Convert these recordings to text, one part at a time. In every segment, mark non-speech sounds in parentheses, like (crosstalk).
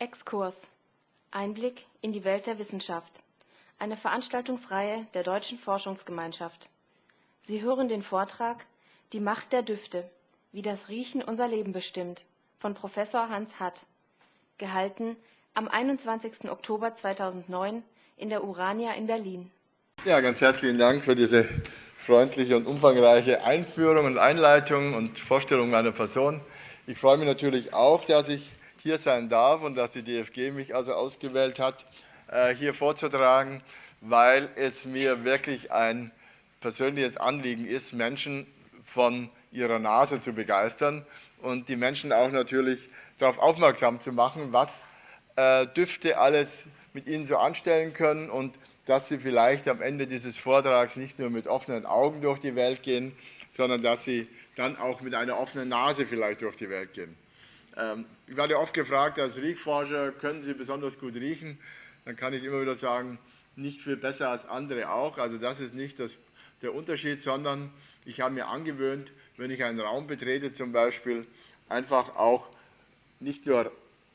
Exkurs Einblick in die Welt der Wissenschaft. Eine Veranstaltungsreihe der Deutschen Forschungsgemeinschaft. Sie hören den Vortrag Die Macht der Düfte, wie das Riechen unser Leben bestimmt von Professor Hans Hatt, gehalten am 21. Oktober 2009 in der Urania in Berlin. Ja, ganz herzlichen Dank für diese freundliche und umfangreiche Einführung und Einleitung und Vorstellung meiner Person. Ich freue mich natürlich auch, dass ich hier sein darf und dass die DFG mich also ausgewählt hat, äh, hier vorzutragen, weil es mir wirklich ein persönliches Anliegen ist, Menschen von ihrer Nase zu begeistern und die Menschen auch natürlich darauf aufmerksam zu machen, was äh, Düfte alles mit ihnen so anstellen können und dass sie vielleicht am Ende dieses Vortrags nicht nur mit offenen Augen durch die Welt gehen, sondern dass sie dann auch mit einer offenen Nase vielleicht durch die Welt gehen. Ähm, ich werde oft gefragt, als Riechforscher, können Sie besonders gut riechen? Dann kann ich immer wieder sagen, nicht viel besser als andere auch. Also das ist nicht das, der Unterschied, sondern ich habe mir angewöhnt, wenn ich einen Raum betrete zum Beispiel, einfach auch nicht nur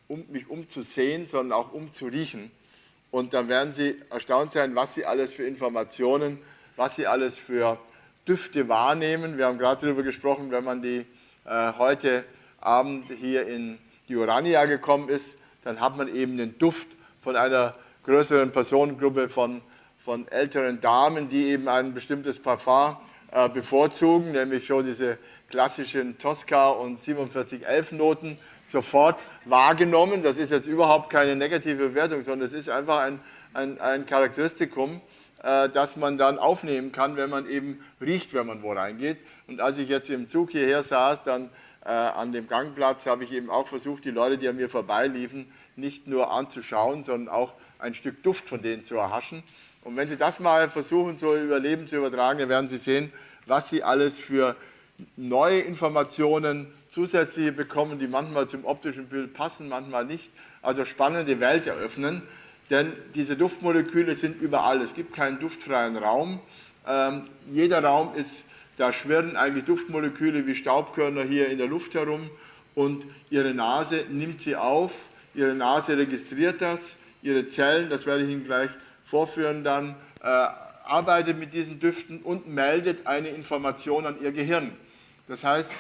um mich umzusehen, sondern auch umzuriechen. Und dann werden Sie erstaunt sein, was Sie alles für Informationen, was Sie alles für Düfte wahrnehmen. Wir haben gerade darüber gesprochen, wenn man die äh, heute Abend hier in die Urania gekommen ist, dann hat man eben den Duft von einer größeren Personengruppe von, von älteren Damen, die eben ein bestimmtes Parfum äh, bevorzugen, nämlich schon diese klassischen Tosca und 4711 Noten sofort wahrgenommen. Das ist jetzt überhaupt keine negative Bewertung, sondern es ist einfach ein, ein, ein Charakteristikum, äh, das man dann aufnehmen kann, wenn man eben riecht, wenn man wo reingeht. Und als ich jetzt im Zug hierher saß, dann an dem Gangplatz habe ich eben auch versucht, die Leute, die an mir vorbeiliefen, nicht nur anzuschauen, sondern auch ein Stück Duft von denen zu erhaschen. Und wenn Sie das mal versuchen, so über Leben zu übertragen, dann werden Sie sehen, was Sie alles für neue Informationen zusätzliche bekommen, die manchmal zum optischen Bild passen, manchmal nicht. Also spannende Welt eröffnen, denn diese Duftmoleküle sind überall. Es gibt keinen duftfreien Raum. Ähm, jeder Raum ist, da schwirren eigentlich Duftmoleküle wie Staubkörner hier in der Luft herum und Ihre Nase nimmt sie auf, Ihre Nase registriert das, Ihre Zellen, das werde ich Ihnen gleich vorführen dann, äh, arbeitet mit diesen Düften und meldet eine Information an Ihr Gehirn. Das heißt,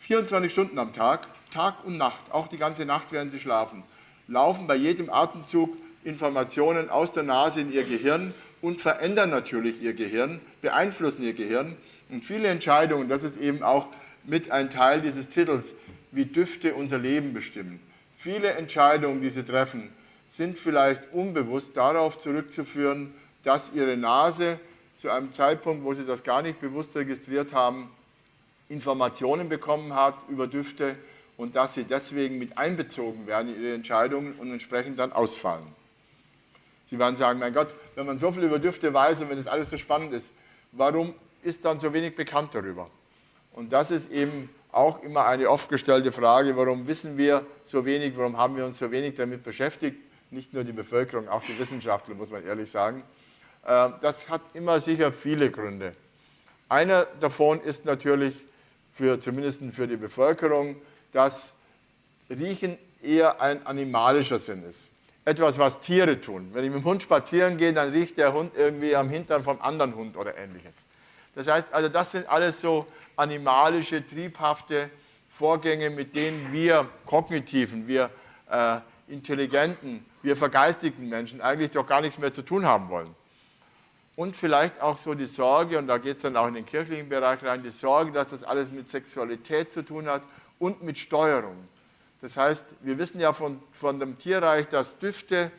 24 Stunden am Tag, Tag und Nacht, auch die ganze Nacht während Sie schlafen, laufen bei jedem Atemzug Informationen aus der Nase in Ihr Gehirn und verändern natürlich Ihr Gehirn, beeinflussen Ihr Gehirn. Und viele Entscheidungen, das ist eben auch mit ein Teil dieses Titels, wie Düfte unser Leben bestimmen. Viele Entscheidungen, die Sie treffen, sind vielleicht unbewusst darauf zurückzuführen, dass Ihre Nase zu einem Zeitpunkt, wo Sie das gar nicht bewusst registriert haben, Informationen bekommen hat über Düfte und dass sie deswegen mit einbezogen werden in ihre Entscheidungen und entsprechend dann ausfallen. Sie werden sagen, mein Gott, wenn man so viel über Düfte weiß und wenn es alles so spannend ist, warum ist dann so wenig bekannt darüber? Und das ist eben auch immer eine oft gestellte Frage, warum wissen wir so wenig, warum haben wir uns so wenig damit beschäftigt? Nicht nur die Bevölkerung, auch die Wissenschaftler, muss man ehrlich sagen. Äh, das hat immer sicher viele Gründe. Einer davon ist natürlich, für, zumindest für die Bevölkerung, dass Riechen eher ein animalischer Sinn ist. Etwas, was Tiere tun. Wenn ich mit dem Hund spazieren gehe, dann riecht der Hund irgendwie am Hintern vom anderen Hund oder ähnliches. Das heißt, also das sind alles so animalische, triebhafte Vorgänge, mit denen wir kognitiven, wir äh, intelligenten, wir vergeistigten Menschen eigentlich doch gar nichts mehr zu tun haben wollen und vielleicht auch so die Sorge, und da geht es dann auch in den kirchlichen Bereich rein, die Sorge, dass das alles mit Sexualität zu tun hat und mit Steuerung. Das heißt, wir wissen ja von, von dem Tierreich, dass Düfte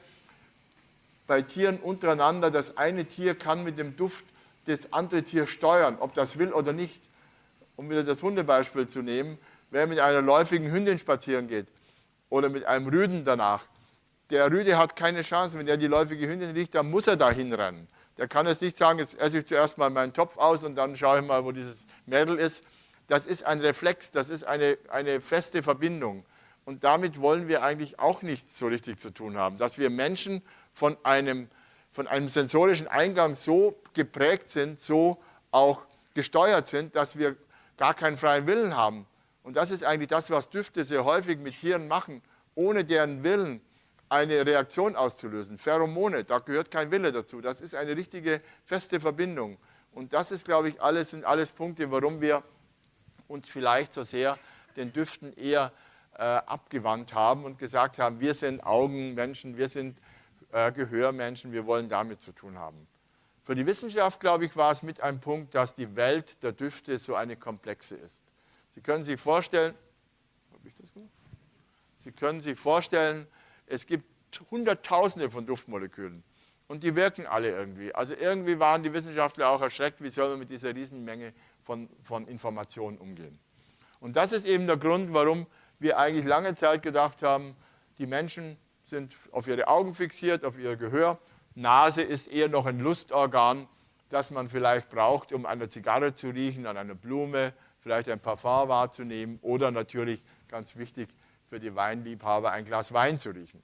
bei Tieren untereinander, das eine Tier kann mit dem Duft das andere Tier steuern, ob das will oder nicht. Um wieder das Hundebeispiel zu nehmen, wer mit einer läufigen Hündin spazieren geht oder mit einem Rüden danach, der Rüde hat keine Chance, wenn er die läufige Hündin riecht, dann muss er da hinrennen. Der kann jetzt nicht sagen, jetzt esse ich zuerst mal meinen Topf aus und dann schaue ich mal, wo dieses Mädel ist. Das ist ein Reflex, das ist eine, eine feste Verbindung. Und damit wollen wir eigentlich auch nichts so richtig zu tun haben, dass wir Menschen von einem, von einem sensorischen Eingang so geprägt sind, so auch gesteuert sind, dass wir gar keinen freien Willen haben. Und das ist eigentlich das, was Düfte sehr häufig mit Tieren machen. ohne deren Willen eine Reaktion auszulösen. Pheromone, da gehört kein Wille dazu. Das ist eine richtige feste Verbindung. Und das ist, glaube ich, alles, sind alles Punkte, warum wir uns vielleicht so sehr den Düften eher äh, abgewandt haben und gesagt haben, wir sind Augenmenschen, wir sind äh, Gehörmenschen, wir wollen damit zu tun haben. Für die Wissenschaft, glaube ich, war es mit einem Punkt, dass die Welt der Düfte so eine komplexe ist. Sie können sich vorstellen, Sie können sich vorstellen, es gibt Hunderttausende von Duftmolekülen und die wirken alle irgendwie. Also irgendwie waren die Wissenschaftler auch erschreckt, wie soll man mit dieser Riesenmenge von, von Informationen umgehen. Und das ist eben der Grund, warum wir eigentlich lange Zeit gedacht haben, die Menschen sind auf ihre Augen fixiert, auf ihr Gehör. Nase ist eher noch ein Lustorgan, das man vielleicht braucht, um an der Zigarre zu riechen, an einer Blume, vielleicht ein Parfum wahrzunehmen oder natürlich, ganz wichtig für die Weinliebhaber, ein Glas Wein zu riechen.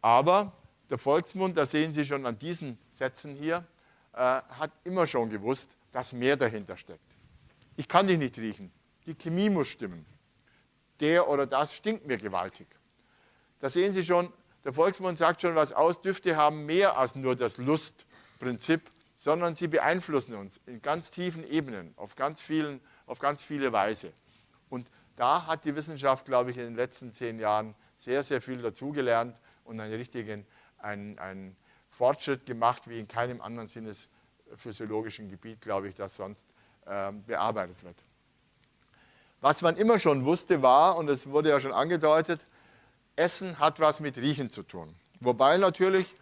Aber der Volksmund, das sehen Sie schon an diesen Sätzen hier, äh, hat immer schon gewusst, dass mehr dahinter steckt. Ich kann dich nicht riechen. Die Chemie muss stimmen. Der oder das stinkt mir gewaltig. Da sehen Sie schon, der Volksmund sagt schon was aus, Düfte haben mehr als nur das Lustprinzip, sondern sie beeinflussen uns in ganz tiefen Ebenen, auf ganz, vielen, auf ganz viele Weise. Und da hat die Wissenschaft, glaube ich, in den letzten zehn Jahren sehr, sehr viel dazugelernt und einen richtigen einen, einen Fortschritt gemacht, wie in keinem anderen sinnesphysiologischen Gebiet, glaube ich, das sonst äh, bearbeitet wird. Was man immer schon wusste war, und es wurde ja schon angedeutet, Essen hat was mit Riechen zu tun. Wobei natürlich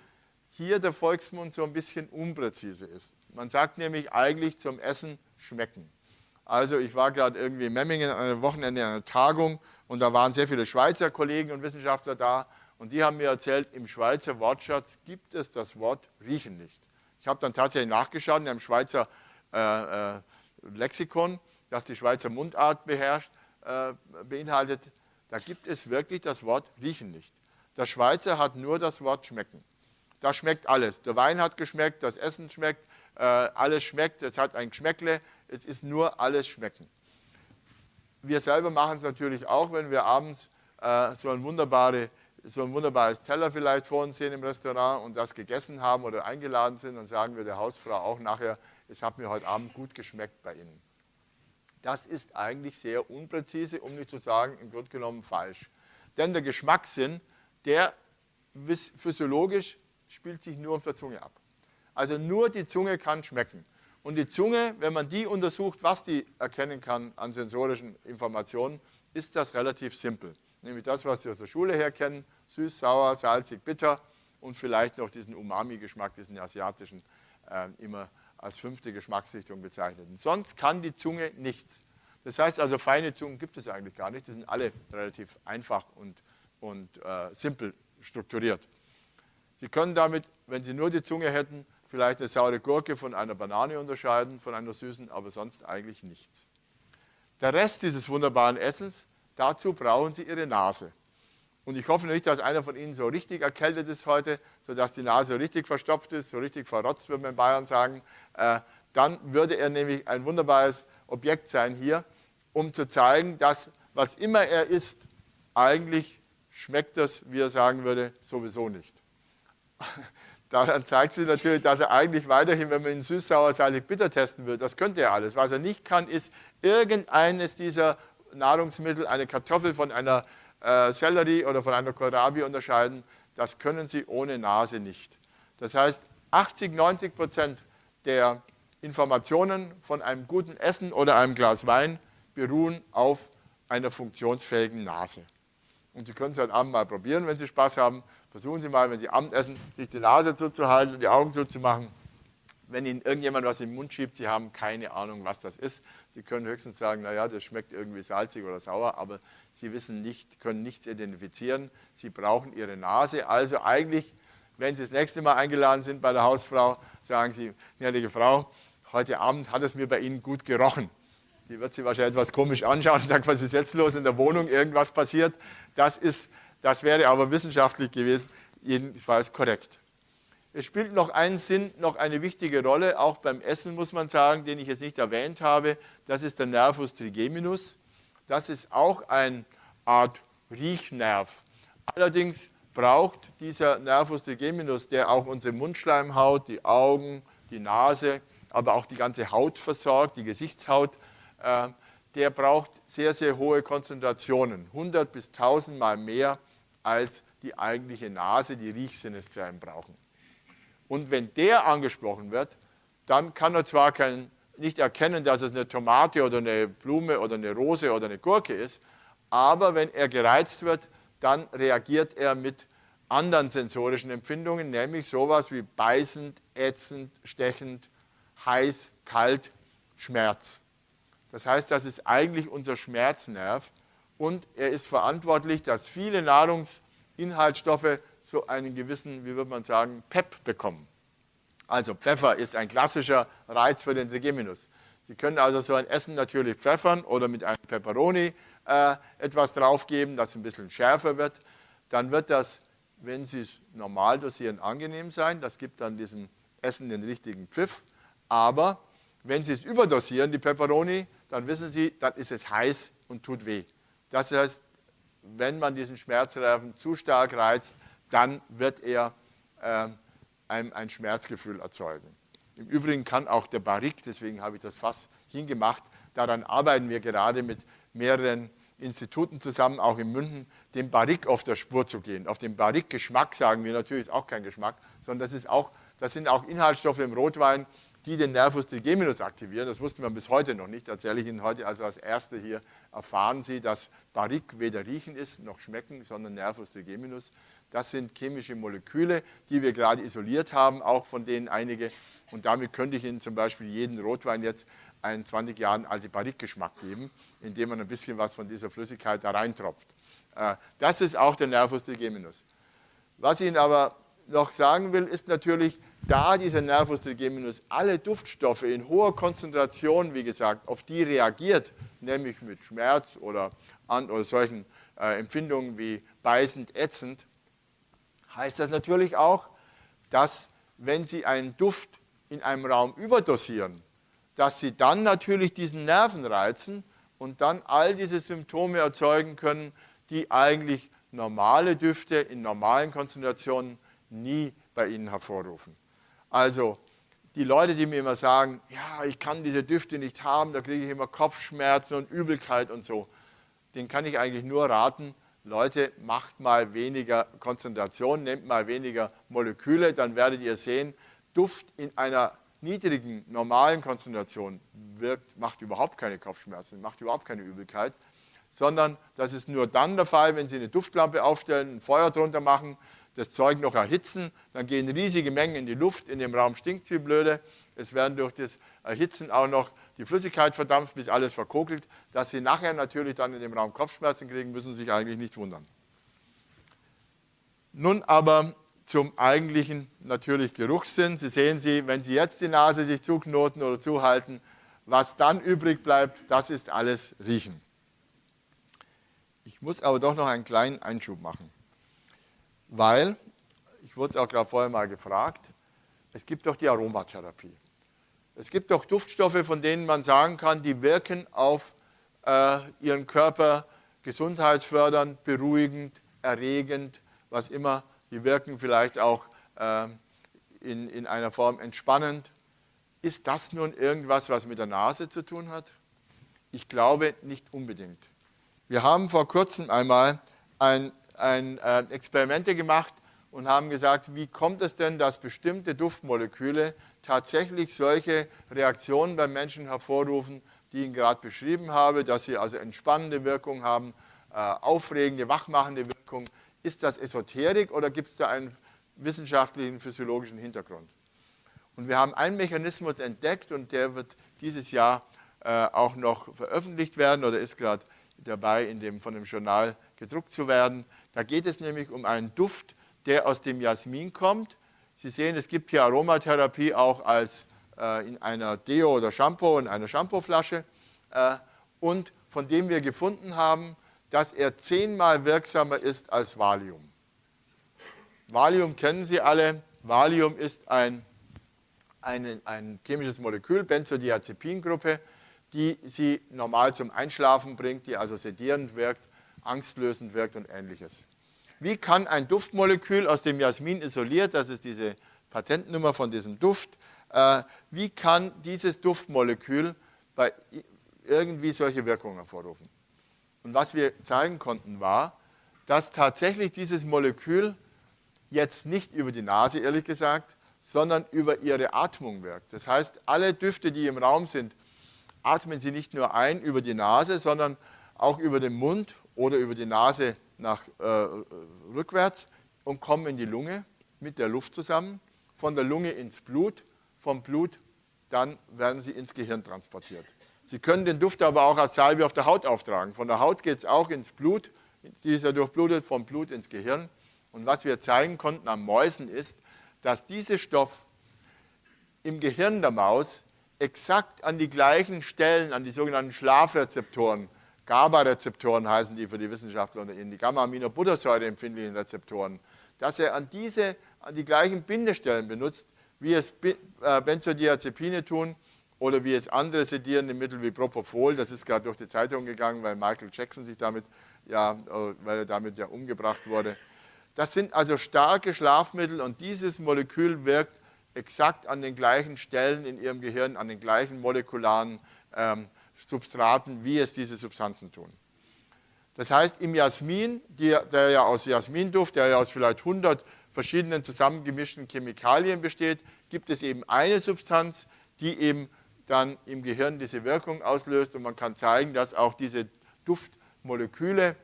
hier der Volksmund so ein bisschen unpräzise ist. Man sagt nämlich eigentlich zum Essen schmecken. Also ich war gerade irgendwie in Memmingen an einem Wochenende an einer Tagung und da waren sehr viele Schweizer Kollegen und Wissenschaftler da und die haben mir erzählt, im Schweizer Wortschatz gibt es das Wort riechen nicht. Ich habe dann tatsächlich nachgeschaut in einem Schweizer äh, äh, Lexikon, das die Schweizer Mundart beherrscht, äh, beinhaltet, da gibt es wirklich das Wort riechen nicht. Der Schweizer hat nur das Wort schmecken. Da schmeckt alles. Der Wein hat geschmeckt, das Essen schmeckt, äh, alles schmeckt, es hat ein Geschmäckle, es ist nur alles schmecken. Wir selber machen es natürlich auch, wenn wir abends äh, so, ein wunderbare, so ein wunderbares Teller vielleicht vor uns sehen im Restaurant und das gegessen haben oder eingeladen sind, dann sagen wir der Hausfrau auch nachher, es hat mir heute Abend gut geschmeckt bei Ihnen. Das ist eigentlich sehr unpräzise, um nicht zu sagen, im Grunde genommen falsch. Denn der Geschmackssinn, der physiologisch spielt sich nur auf der Zunge ab. Also nur die Zunge kann schmecken. Und die Zunge, wenn man die untersucht, was die erkennen kann an sensorischen Informationen, ist das relativ simpel. Nämlich das, was Sie aus der Schule her kennen, süß, sauer, salzig, bitter und vielleicht noch diesen Umami-Geschmack, diesen asiatischen, äh, immer als fünfte Geschmacksrichtung bezeichnet. Sonst kann die Zunge nichts. Das heißt also, feine Zungen gibt es eigentlich gar nicht. Die sind alle relativ einfach und, und äh, simpel strukturiert. Sie können damit, wenn Sie nur die Zunge hätten, vielleicht eine saure Gurke von einer Banane unterscheiden, von einer süßen, aber sonst eigentlich nichts. Der Rest dieses wunderbaren Essens, dazu brauchen Sie Ihre Nase. Und ich hoffe nicht, dass einer von Ihnen so richtig erkältet ist heute, sodass die Nase richtig verstopft ist, so richtig verrotzt, würde man in Bayern sagen. Äh, dann würde er nämlich ein wunderbares Objekt sein hier, um zu zeigen, dass was immer er isst, eigentlich schmeckt das, wie er sagen würde, sowieso nicht. (laughs) Daran zeigt sich natürlich, dass er eigentlich weiterhin, wenn man ihn süß, sauer, salzig, bitter testen würde, das könnte er alles. Was er nicht kann, ist irgendeines dieser Nahrungsmittel, eine Kartoffel von einer äh, Sellerie oder von einer Kohlrabi unterscheiden. Das können Sie ohne Nase nicht. Das heißt, 80, 90 Prozent der Informationen von einem guten Essen oder einem Glas Wein beruhen auf einer funktionsfähigen Nase. Und Sie können es heute Abend mal probieren, wenn Sie Spaß haben. Versuchen Sie mal, wenn Sie Abend essen, sich die Nase zuzuhalten und die Augen zuzumachen. Wenn Ihnen irgendjemand was in den Mund schiebt, Sie haben keine Ahnung, was das ist. Sie können höchstens sagen, naja, das schmeckt irgendwie salzig oder sauer, aber Sie wissen nicht, können nichts identifizieren. Sie brauchen Ihre Nase. Also eigentlich, wenn Sie das nächste Mal eingeladen sind bei der Hausfrau, sagen Sie, gnädige Frau, heute Abend hat es mir bei Ihnen gut gerochen. Die wird Sie wahrscheinlich etwas komisch anschauen und sagen, was ist jetzt los in der Wohnung, irgendwas passiert. Das, ist, das wäre aber wissenschaftlich gewesen, jedenfalls korrekt. Es spielt noch einen Sinn, noch eine wichtige Rolle, auch beim Essen muss man sagen, den ich jetzt nicht erwähnt habe. Das ist der Nervus trigeminus. Das ist auch eine Art Riechnerv. Allerdings braucht dieser Nervus trigeminus, der auch unsere Mundschleimhaut, die Augen, die Nase, aber auch die ganze Haut versorgt, die Gesichtshaut, äh, der braucht sehr, sehr hohe Konzentrationen, 100 bis 1000 Mal mehr als die eigentliche Nase, die Riechsinneszellen brauchen. Und wenn der angesprochen wird, dann kann er zwar kein, nicht erkennen, dass es eine Tomate oder eine Blume oder eine Rose oder eine Gurke ist, aber wenn er gereizt wird, dann reagiert er mit anderen sensorischen Empfindungen, nämlich sowas wie beißend, ätzend, stechend, heiß, kalt, Schmerz. Das heißt, das ist eigentlich unser Schmerznerv und er ist verantwortlich, dass viele Nahrungsinhaltsstoffe so einen gewissen, wie würde man sagen, Pep bekommen. Also Pfeffer ist ein klassischer Reiz für den Trigeminus. Sie können also so ein Essen natürlich pfeffern oder mit einem Peperoni äh, etwas draufgeben, das ein bisschen schärfer wird. Dann wird das, wenn Sie es normal dosieren, angenehm sein. Das gibt dann diesem Essen den richtigen Pfiff. Aber wenn Sie es überdosieren, die Peperoni, dann wissen Sie, dann ist es heiß und tut weh. Das heißt, wenn man diesen Schmerzreifen zu stark reizt, dann wird er äh, ein, ein Schmerzgefühl erzeugen. Im Übrigen kann auch der Barrique, deswegen habe ich das Fass hingemacht, daran arbeiten wir gerade mit mehreren Instituten zusammen, auch in München, dem Barrique auf der Spur zu gehen. Auf den Barrique-Geschmack sagen wir natürlich, ist auch kein Geschmack, sondern das, ist auch, das sind auch Inhaltsstoffe im Rotwein, die den Nervus trigeminus aktivieren. Das wussten wir bis heute noch nicht. Erzähle ich Ihnen heute also als Erste hier, erfahren Sie, dass Barrique weder riechen ist noch schmecken, sondern Nervus trigeminus. Das sind chemische Moleküle, die wir gerade isoliert haben, auch von denen einige. Und damit könnte ich Ihnen zum Beispiel jeden Rotwein jetzt einen 20 Jahren alten Barrique-Geschmack geben, indem man ein bisschen was von dieser Flüssigkeit da reintropft. Äh, das ist auch der Nervus trigeminus. Was ich Ihnen aber noch sagen will, ist natürlich, da dieser Nervus trigeminus alle Duftstoffe in hoher Konzentration, wie gesagt, auf die reagiert, nämlich mit Schmerz oder, an, oder solchen äh, Empfindungen wie beißend, ätzend, heißt das natürlich auch, dass wenn Sie einen Duft in einem Raum überdosieren, dass Sie dann natürlich diesen Nerven reizen und dann all diese Symptome erzeugen können, die eigentlich normale Düfte in normalen Konzentrationen nie bei Ihnen hervorrufen. Also die Leute, die mir immer sagen, ja, ich kann diese Düfte nicht haben, da kriege ich immer Kopfschmerzen und Übelkeit und so, denen kann ich eigentlich nur raten, Leute, macht mal weniger Konzentration, nehmt mal weniger Moleküle, dann werdet ihr sehen, Duft in einer niedrigen, normalen Konzentration wirkt, macht überhaupt keine Kopfschmerzen, macht überhaupt keine Übelkeit, sondern das ist nur dann der Fall, wenn Sie eine Duftlampe aufstellen, ein Feuer drunter machen, das Zeug noch erhitzen, dann gehen riesige Mengen in die Luft, in dem Raum stinkt wie blöde, es werden durch das Erhitzen auch noch die Flüssigkeit verdampft, bis alles verkokelt. Dass Sie nachher natürlich dann in dem Raum Kopfschmerzen kriegen, müssen Sie sich eigentlich nicht wundern. Nun aber zum eigentlichen natürlich Geruchssinn. Sie sehen Sie, wenn Sie jetzt die Nase sich zuknoten oder zuhalten, was dann übrig bleibt, das ist alles Riechen. Ich muss aber doch noch einen kleinen Einschub machen, weil, ich wurde es auch gerade vorher mal gefragt, es gibt doch die Aromatherapie. Es gibt doch Duftstoffe, von denen man sagen kann, die wirken auf äh, ihren Körper gesundheitsfördernd, beruhigend, erregend, was immer. Die wirken vielleicht auch äh, in, in einer Form entspannend. Ist das nun irgendwas, was mit der Nase zu tun hat? Ich glaube nicht unbedingt. Wir haben vor kurzem einmal ein, ein äh, Experimente gemacht und haben gesagt, wie kommt es denn, dass bestimmte Duftmoleküle tatsächlich solche Reaktionen beim Menschen hervorrufen, die ich gerade beschrieben habe, dass sie also entspannende Wirkung haben, äh, aufregende, wachmachende Wirkung. Ist das Esoterik oder gibt es da einen wissenschaftlichen, physiologischen Hintergrund? Und wir haben einen Mechanismus entdeckt und der wird dieses Jahr äh, auch noch veröffentlicht werden oder ist gerade dabei, in dem, von dem Journal gedruckt zu werden. Da geht es nämlich um einen Duft, der aus dem Jasmin kommt Sie sehen, es gibt hier Aromatherapie auch als äh, in einer Deo oder Shampoo, in einer Shampooflasche äh, und von dem wir gefunden haben, dass er zehnmal wirksamer ist als Valium. Valium kennen Sie alle. Valium ist ein, ein, ein chemisches Molekül, Benzodiazepingruppe, die Sie normal zum Einschlafen bringt, die also sedierend wirkt. angstlösend wirkt und ähnliches. Wie kann ein Duftmolekül aus dem Jasmin isoliert, das ist diese Patentnummer von diesem Duft, äh, wie kann dieses Duftmolekül bei irgendwie solche Wirkungen hervorrufen? Und was wir zeigen konnten war, dass tatsächlich dieses Molekül jetzt nicht über die Nase, ehrlich gesagt, sondern über ihre Atmung wirkt. Das heißt, alle Düfte, die im Raum sind, atmen Sie nicht nur ein über die Nase, sondern auch über den Mund oder über die Nase nach äh, rückwärts und kommen in die Lunge mit der Luft zusammen, von der Lunge ins Blut, vom Blut dann werden sie ins Gehirn transportiert. Sie können den Duft aber auch als Salbe auf der Haut auftragen. Von der Haut geht es auch ins Blut, die ist ja durchblutet, vom Blut ins Gehirn. Und was wir zeigen konnten am Mäusen ist, dass dieser Stoff im Gehirn der Maus exakt an die gleichen Stellen, an die sogenannten Schlafrezeptoren, GABA-Rezeptoren heißen die für die Wissenschaftler unter Ihnen, die Gamma-Aminobuttersäure empfindlichen Rezeptoren, dass er an diese, an die gleichen Bindestellen benutzt, wie es äh, Benzodiazepine tun oder wie es andere sedierende Mittel wie Propofol, das ist gerade durch die Zeitung gegangen, weil Michael Jackson sich damit, ja, äh, weil er damit ja umgebracht wurde. Das sind also starke Schlafmittel und dieses Molekül wirkt exakt an den gleichen Stellen in ihrem Gehirn, an den gleichen molekularen ähm, Substraten, wie es diese Substanzen tun. Das heißt, im Jasmin, die, der ja aus Jasminduft, der ja aus vielleicht 100 verschiedenen zusammengemischten Chemikalien besteht, gibt es eben eine Substanz, die eben dann im Gehirn diese Wirkung auslöst und man kann zeigen, dass auch diese Duftmoleküle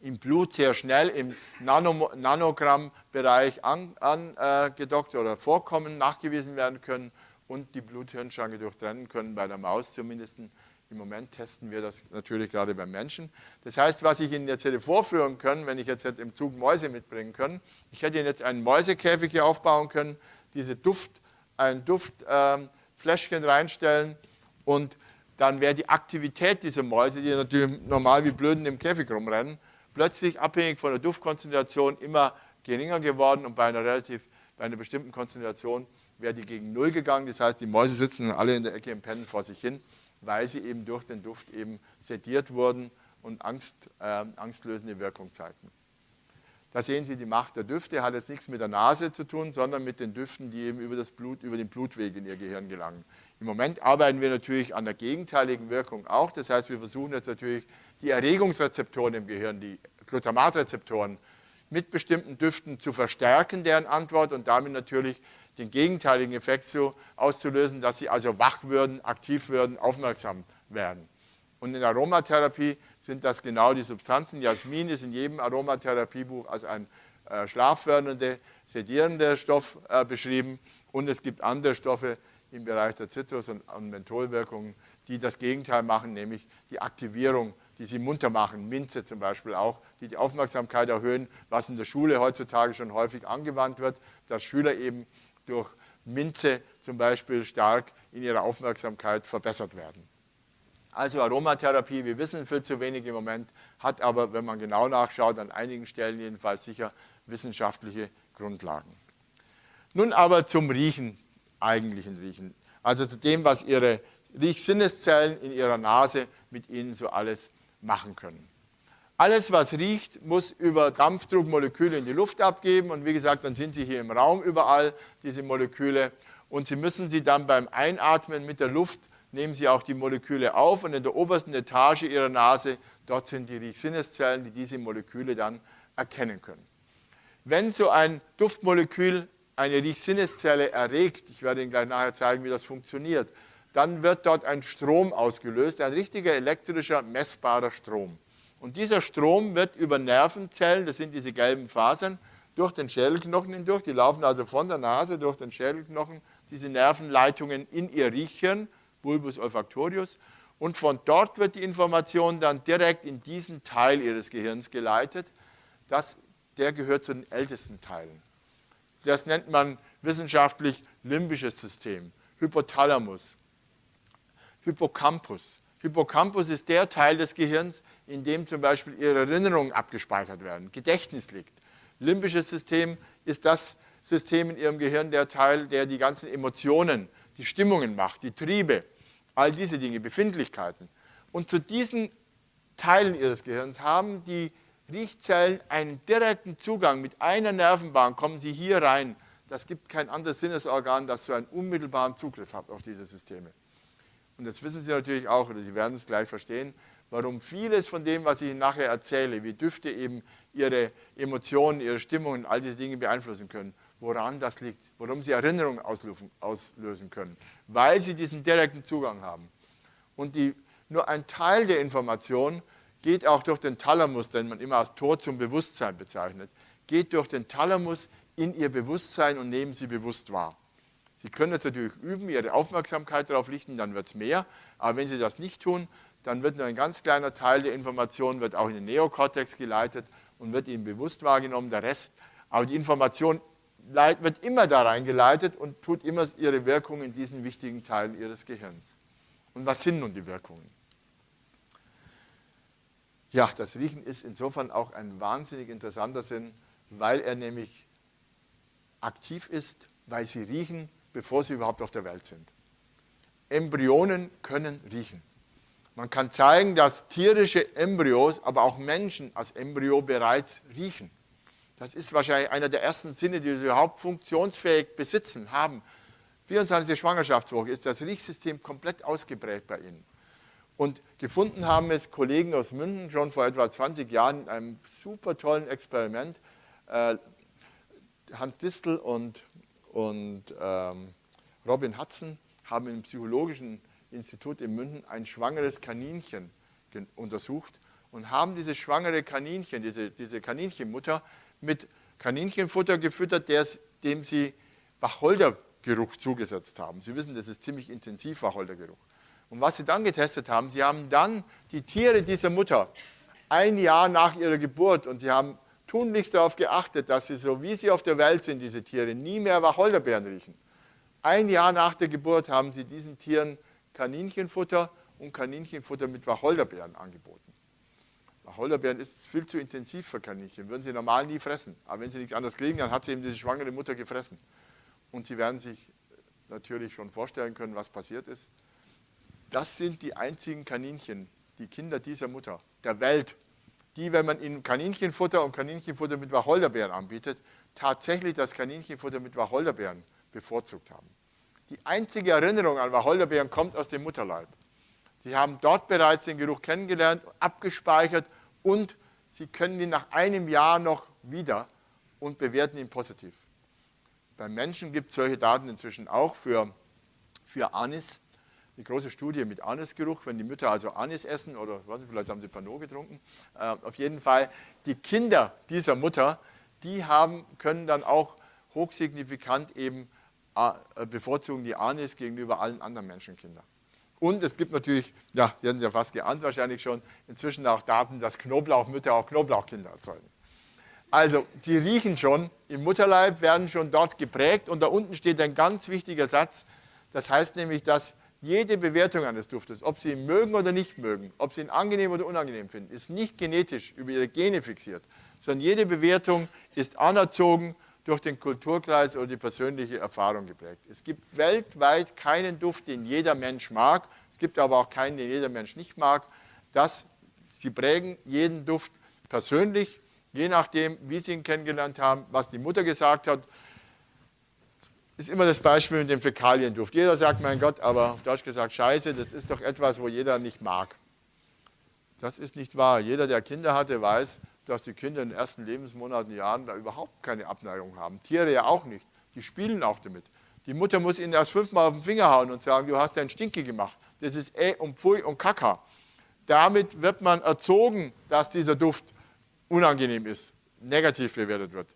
im Blut sehr schnell im Nano Nanogrammbereich angedockt an, äh, oder vorkommen, nachgewiesen werden können und die Blut-Hirn-Schranke durchtrennen können, bei der Maus zumindest. Im Moment testen wir das natürlich gerade beim Menschen. Das heißt, was ich Ihnen jetzt hätte vorführen können, wenn ich jetzt hätte im Zug Mäuse mitbringen können, ich hätte Ihnen jetzt einen Mäusekäfig hier aufbauen können, diese Duft, ein Duftfläschchen ähm, reinstellen und dann wäre die Aktivität dieser Mäuse, die natürlich normal wie Blöden im Käfig rumrennen, plötzlich abhängig von der Duftkonzentration immer geringer geworden und bei einer relativ, bei einer bestimmten Konzentration wäre die gegen Null gegangen. Das heißt, die Mäuse sitzen alle in der Ecke im Pennen vor sich hin, weil sie eben durch den Duft eben sediert wurden und Angst, äh, angstlösende Wirkung zeigten. Da sehen Sie die Macht der Düfte, hat jetzt nichts mit der Nase zu tun, sondern mit den Düften, die eben über, das Blut, über den Blutweg in Ihr Gehirn gelangen. Im Moment arbeiten wir natürlich an der gegenteiligen Wirkung auch. Das heißt, wir versuchen jetzt natürlich die Erregungsrezeptoren im Gehirn, die Glutamatrezeptoren, mit bestimmten Düften zu verstärken, deren Antwort und damit natürlich den gegenteiligen Effekt so auszulösen, dass sie also wach würden, aktiv würden, aufmerksam werden. Und in Aromatherapie sind das genau die Substanzen. Jasmin ist in jedem Aromatherapiebuch als ein äh, schlaffördernde, sedierender Stoff äh, beschrieben. Und es gibt andere Stoffe im Bereich der Zitrus- und, und Mentholwirkungen, die das Gegenteil machen, nämlich die Aktivierung die sie munter machen, Minze zum Beispiel auch, die die Aufmerksamkeit erhöhen, was in der Schule heutzutage schon häufig angewandt wird, dass Schüler eben durch Minze zum Beispiel stark in ihrer Aufmerksamkeit verbessert werden. Also Aromatherapie, wir wissen viel zu wenig im Moment, hat aber, wenn man genau nachschaut, an einigen Stellen jedenfalls sicher wissenschaftliche Grundlagen. Nun aber zum Riechen, eigentlichen Riechen, also zu dem, was Ihre Riechsinneszellen in Ihrer Nase mit Ihnen so alles machen können. Alles, was riecht, muss über Dampfdruckmoleküle in die Luft abgeben und wie gesagt, dann sind sie hier im Raum überall, diese Moleküle und Sie müssen sie dann beim Einatmen mit der Luft, nehmen Sie auch die Moleküle auf und in der obersten Etage Ihrer Nase, dort sind die Riechsinneszellen, die diese Moleküle dann erkennen können. Wenn so ein Duftmolekül eine Riechsinneszelle erregt, ich werde Ihnen gleich nachher zeigen, wie das funktioniert, dann wird dort ein Strom ausgelöst, ein richtiger elektrischer, messbarer Strom. Und dieser Strom wird über Nervenzellen, das sind diese gelben Fasern, durch den Schädelknochen hindurch, die laufen also von der Nase durch den Schädelknochen, diese Nervenleitungen in ihr Riechhirn, Bulbus olfactorius, und von dort wird die Information dann direkt in diesen Teil ihres Gehirns geleitet. Das, der gehört zu den ältesten Teilen. Das nennt man wissenschaftlich limbisches System, Hypothalamus. Hippocampus. Hippocampus ist der Teil des Gehirns, in dem zum Beispiel Ihre Erinnerungen abgespeichert werden, Gedächtnis liegt. Limbisches System ist das System in Ihrem Gehirn, der Teil, der die ganzen Emotionen, die Stimmungen macht, die Triebe, all diese Dinge, Befindlichkeiten. Und zu diesen Teilen ihres Gehirns haben die Riechzellen einen direkten Zugang. Mit einer Nervenbahn kommen sie hier rein. Das gibt kein anderes Sinnesorgan, das so einen unmittelbaren Zugriff hat auf diese Systeme. Und jetzt wissen Sie natürlich auch, oder Sie werden es gleich verstehen, warum vieles von dem, was ich Ihnen nachher erzähle, wie Düfte eben Ihre Emotionen, Ihre Stimmungen, all diese Dinge beeinflussen können, woran das liegt, warum Sie Erinnerungen auslösen können, weil Sie diesen direkten Zugang haben. Und die, nur ein Teil der Information geht auch durch den Thalamus, den man immer als Tor zum Bewusstsein bezeichnet, geht durch den Thalamus in Ihr Bewusstsein und nehmen Sie bewusst wahr. Sie können das natürlich üben, Ihre Aufmerksamkeit darauf richten, dann wird es mehr. Aber wenn Sie das nicht tun, dann wird nur ein ganz kleiner Teil der Information wird auch in den Neokortex geleitet und wird Ihnen bewusst wahrgenommen, der Rest. Aber die Information wird immer da reingeleitet und tut immer ihre Wirkung in diesen wichtigen Teilen Ihres Gehirns. Und was sind nun die Wirkungen? Ja, das Riechen ist insofern auch ein wahnsinnig interessanter Sinn, weil er nämlich aktiv ist, weil sie riechen, bevor sie überhaupt auf der Welt sind. Embryonen können riechen. Man kann zeigen, dass tierische Embryos, aber auch Menschen als Embryo bereits riechen. Das ist wahrscheinlich einer der ersten Sinne, die sie überhaupt funktionsfähig besitzen, haben. 24. Schwangerschaftswoche ist das Riechsystem komplett ausgeprägt bei ihnen. Und gefunden haben es Kollegen aus München schon vor etwa 20 Jahren in einem super tollen Experiment. Äh, Hans Distel und, und ähm, Robin Hudson haben im Psychologischen Institut in München ein schwangeres Kaninchen untersucht und haben dieses schwangere Kaninchen, diese, diese Kaninchenmutter, mit Kaninchenfutter gefüttert, dem sie Wacholdergeruch zugesetzt haben. Sie wissen, das ist ziemlich intensiv Wacholdergeruch. Und was sie dann getestet haben, sie haben dann die Tiere dieser Mutter ein Jahr nach ihrer Geburt und sie haben tunlichst darauf geachtet, dass sie so wie sie auf der Welt sind, diese Tiere, nie mehr Wacholderbeeren riechen. Ein Jahr nach der Geburt haben sie diesen Tieren Kaninchenfutter und Kaninchenfutter mit Wacholderbeeren angeboten. Wacholderbeeren ist viel zu intensiv für Kaninchen, würden sie normal nie fressen. Aber wenn sie nichts anderes kriegen, dann hat sie eben diese schwangere Mutter gefressen. Und Sie werden sich natürlich schon vorstellen können, was passiert ist. Das sind die einzigen Kaninchen, die Kinder dieser Mutter, der Welt, die, wenn man ihnen Kaninchenfutter und Kaninchenfutter mit Wacholderbeeren anbietet, tatsächlich das Kaninchenfutter mit Wacholderbeeren bevorzugt haben. Die einzige Erinnerung an Wacholderbeeren kommt aus dem Mutterleib. Sie haben dort bereits den Geruch kennengelernt, abgespeichert und Sie können ihn nach einem Jahr noch wieder und bewerten ihn positiv. Beim Menschen gibt es solche Daten inzwischen auch für, für Anis. Eine große Studie mit Anisgeruch, wenn die Mütter also Anis essen oder was, vielleicht haben sie Pano getrunken. Äh, auf jeden Fall, die Kinder dieser Mutter, die haben, können dann auch hochsignifikant eben äh, bevorzugen die Anis gegenüber allen anderen Menschenkindern. Und es gibt natürlich, ja, die haben Sie ja fast geahnt wahrscheinlich schon, inzwischen auch Daten, dass Knoblauchmütter auch Knoblauchkinder erzeugen. Also, sie riechen schon, im Mutterleib werden schon dort geprägt und da unten steht ein ganz wichtiger Satz. Das heißt nämlich, dass jede Bewertung eines Duftes, ob Sie ihn mögen oder nicht mögen, ob Sie ihn angenehm oder unangenehm finden, ist nicht genetisch über Ihre Gene fixiert, sondern jede Bewertung ist anerzogen durch den Kulturkreis oder die persönliche Erfahrung geprägt. Es gibt weltweit keinen Duft, den jeder Mensch mag. Es gibt aber auch keinen, den jeder Mensch nicht mag. Das, sie prägen jeden Duft persönlich, je nachdem, wie sie ihn kennengelernt haben, was die Mutter gesagt hat. Ist immer das Beispiel mit dem Fäkalienduft. Jeder sagt, mein Gott, aber auf Deutsch gesagt, Scheiße, das ist doch etwas, wo jeder nicht mag. Das ist nicht wahr. Jeder, der Kinder hatte, weiß, dass die Kinder in den ersten Lebensmonaten, Jahren da überhaupt keine Abneigung haben. Tiere ja auch nicht. Die spielen auch damit. Die Mutter muss ihnen erst fünfmal auf den Finger hauen und sagen, du hast einen Stinke gemacht. Das ist eh und Pfui und Kaka. Damit wird man erzogen, dass dieser Duft unangenehm ist, negativ bewertet wird.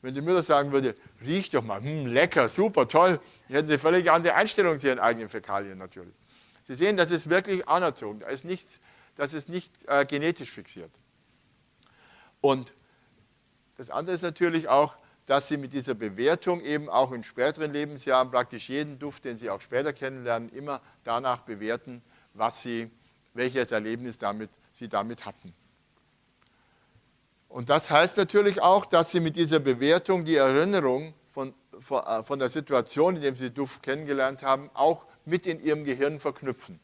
Wenn die Mutter sagen würde, riech doch mal, hm, lecker, super, toll, hätten sie völlig andere Einstellung zu ihren eigenen Fäkalien natürlich. Sie sehen, das ist wirklich anerzogen, da ist nichts, das ist nicht äh, genetisch fixiert. Und das andere ist natürlich auch, dass Sie mit dieser Bewertung eben auch in späteren Lebensjahren praktisch jeden Duft, den Sie auch später kennenlernen, immer danach bewerten, was Sie, welches Erlebnis damit, Sie damit hatten. Und das heißt natürlich auch, dass Sie mit dieser Bewertung die Erinnerung von, von, äh, der Situation, in der Sie Duft kennengelernt haben, auch mit in Ihrem Gehirn verknüpfen.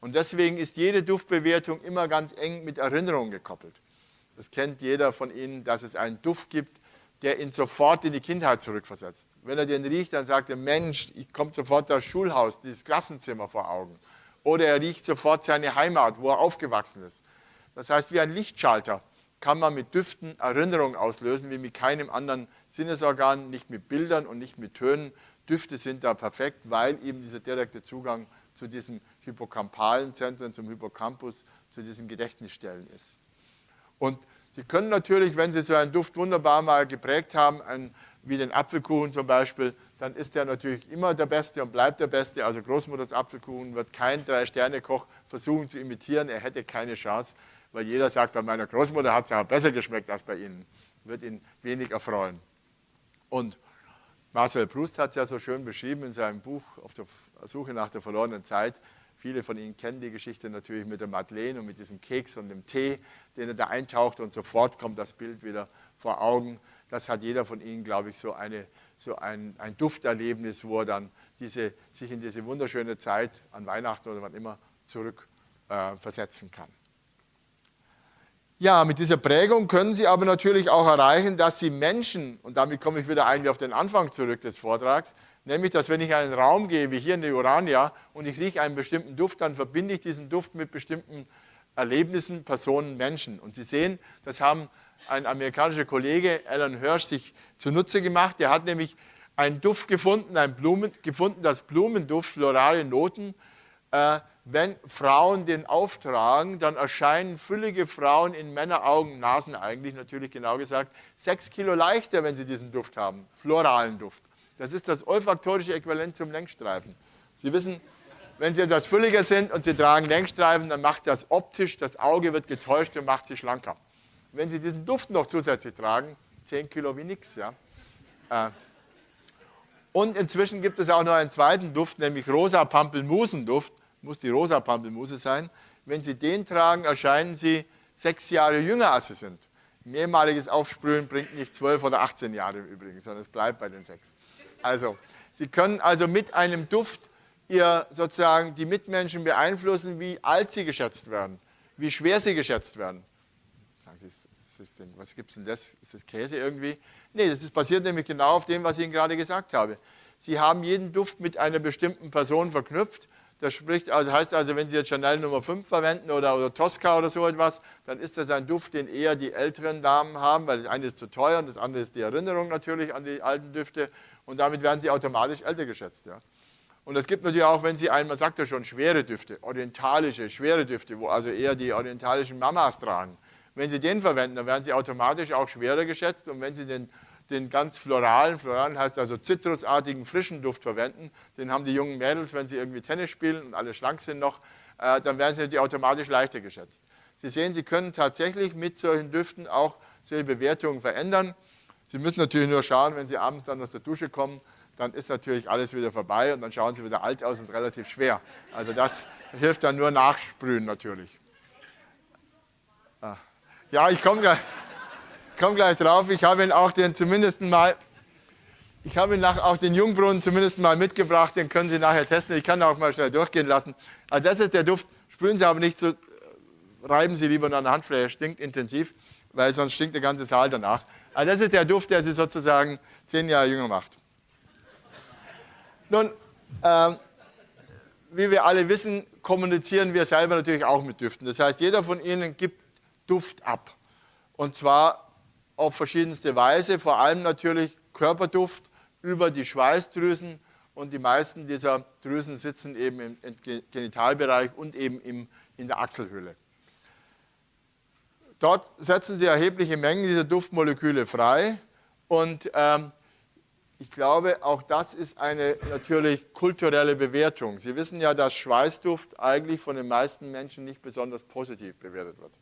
Und deswegen ist jede Duftbewertung immer ganz eng mit Erinnerungen gekoppelt. Das kennt jeder von Ihnen, dass es einen Duft gibt, der ihn sofort in die Kindheit zurückversetzt. Wenn er den riecht, dann sagt er, Mensch, ich komme sofort das Schulhaus, dieses Klassenzimmer vor Augen. Oder er riecht sofort seine Heimat, wo er aufgewachsen ist. Das heißt, wie ein Lichtschalter kann man mit Düften Erinnerungen auslösen, wie mit keinem anderen Sinnesorgan, nicht mit Bildern und nicht mit Tönen. Düfte sind da perfekt, weil eben dieser direkte Zugang zu diesen hippocampalen Zentren, zum Hippocampus, zu diesen Gedächtnisstellen ist. Und Sie können natürlich, wenn Sie so einen Duft wunderbar mal geprägt haben, ein, wie den Apfelkuchen zum Beispiel, dann ist der natürlich immer der Beste und bleibt der Beste. Also Großmutters Apfelkuchen wird kein Drei-Sterne-Koch versuchen zu imitieren. Er hätte keine Chance, weil jeder sagt, bei meiner Großmutter hat es ja besser geschmeckt als bei Ihnen. Wird ihn wenig erfreuen. Und Marcel Proust hat es ja so schön beschrieben in seinem Buch Auf der Suche nach der verlorenen Zeit. Viele von Ihnen kennen die Geschichte natürlich mit der Madeleine und mit diesem Keks und dem Tee, den er da eintaucht und sofort kommt das Bild wieder vor Augen. Das hat jeder von Ihnen, glaube ich, so, eine, so ein, ein Dufterlebnis, wo er dann diese, sich in diese wunderschöne Zeit an Weihnachten oder wann immer zurück äh, versetzen kann. Ja, mit dieser Prägung können Sie aber natürlich auch erreichen, dass Sie Menschen, und damit komme ich wieder eigentlich auf den Anfang zurück des Vortrags, nämlich, dass wenn ich in einen Raum gehe, wie hier in die Urania, und ich rieche einen bestimmten Duft, dann verbinde ich diesen Duft mit bestimmten Erlebnissen, Personen, Menschen. Und Sie sehen, das haben ein amerikanischer Kollege, Alan Hirsch, sich zunutze gemacht. Der hat nämlich einen Duft gefunden, einen Blumen, gefunden, das Blumenduft, florale Noten, äh, wenn Frauen den auftragen, dann erscheinen füllige Frauen in Männeraugen, Nasen eigentlich natürlich genau gesagt, sechs Kilo leichter, wenn sie diesen Duft haben, floralen Duft. Das ist das olfaktorische Äquivalent zum Längsstreifen. Sie wissen, wenn Sie etwas fülliger sind und Sie tragen Längsstreifen, dann macht das optisch, das Auge wird getäuscht und macht Sie schlanker. Wenn Sie diesen Duft noch zusätzlich tragen, 10 Kilo wie nichts. Ja. Äh, und inzwischen gibt es auch noch einen zweiten Duft, nämlich rosa Pampelmusenduft muss die rosa Pampelmuse sein. Wenn Sie den tragen, erscheinen Sie sechs Jahre jünger, als Sie sind. Mehrmaliges Aufsprühen bringt nicht zwölf oder 18 Jahre im Übrigen, sondern es bleibt bei den sechs. Also, Sie können also mit einem Duft ihr sozusagen die Mitmenschen beeinflussen, wie alt sie geschätzt werden, wie schwer sie geschätzt werden. Sagen Sie, was gibt es denn das? Ist das Käse irgendwie? Nee, das ist basiert nämlich genau auf dem, was ich Ihnen gerade gesagt habe. Sie haben jeden Duft mit einer bestimmten Person verknüpft das spricht, also heißt also, wenn Sie jetzt Chanel Nummer 5 verwenden oder, oder Tosca oder so etwas, dann ist das ein Duft, den eher die älteren Damen haben, weil das eine ist zu teuer und das andere ist die Erinnerung natürlich an die alten Düfte und damit werden sie automatisch älter geschätzt. Ja. Und es gibt natürlich auch, wenn Sie einmal, sagt er schon, schwere Düfte, orientalische, schwere Düfte, wo also eher die orientalischen Mamas tragen. Wenn Sie den verwenden, dann werden Sie automatisch auch schwerer geschätzt und wenn Sie den den ganz floralen, floralen heißt also zitrusartigen, frischen Duft verwenden. Den haben die jungen Mädels, wenn sie irgendwie Tennis spielen und alle schlank sind noch, äh, dann werden sie die automatisch leichter geschätzt. Sie sehen, Sie können tatsächlich mit solchen Düften auch solche Bewertungen verändern. Sie müssen natürlich nur schauen, wenn Sie abends dann aus der Dusche kommen, dann ist natürlich alles wieder vorbei und dann schauen Sie wieder alt aus und relativ schwer. Also das hilft dann nur nachsprühen natürlich. Ah. Ja, ich komme gleich komme gleich drauf. Ich habe ihn auch den zumindest mal, ich habe ihn nach, auch den Jungbrunnen zumindest mal mitgebracht. Den können Sie nachher testen. Ich kann auch mal schnell durchgehen lassen. Also das ist der Duft. Sprühen Sie aber nicht so, reiben Sie lieber an der Handfläche. Stinkt intensiv, weil sonst stinkt der ganze Saal danach. Also das ist der Duft, der Sie sozusagen zehn Jahre jünger macht. Nun, ähm, wie wir alle wissen, kommunizieren wir selber natürlich auch mit Düften. Das heißt, jeder von Ihnen gibt Duft ab. Und zwar auf verschiedenste Weise, vor allem natürlich Körperduft über die Schweißdrüsen und die meisten dieser Drüsen sitzen eben im Genitalbereich und eben im, in der Achselhöhle. Dort setzen sie erhebliche Mengen dieser Duftmoleküle frei und ähm, ich glaube, auch das ist eine natürlich kulturelle Bewertung. Sie wissen ja, dass Schweißduft eigentlich von den meisten Menschen nicht besonders positiv bewertet wird.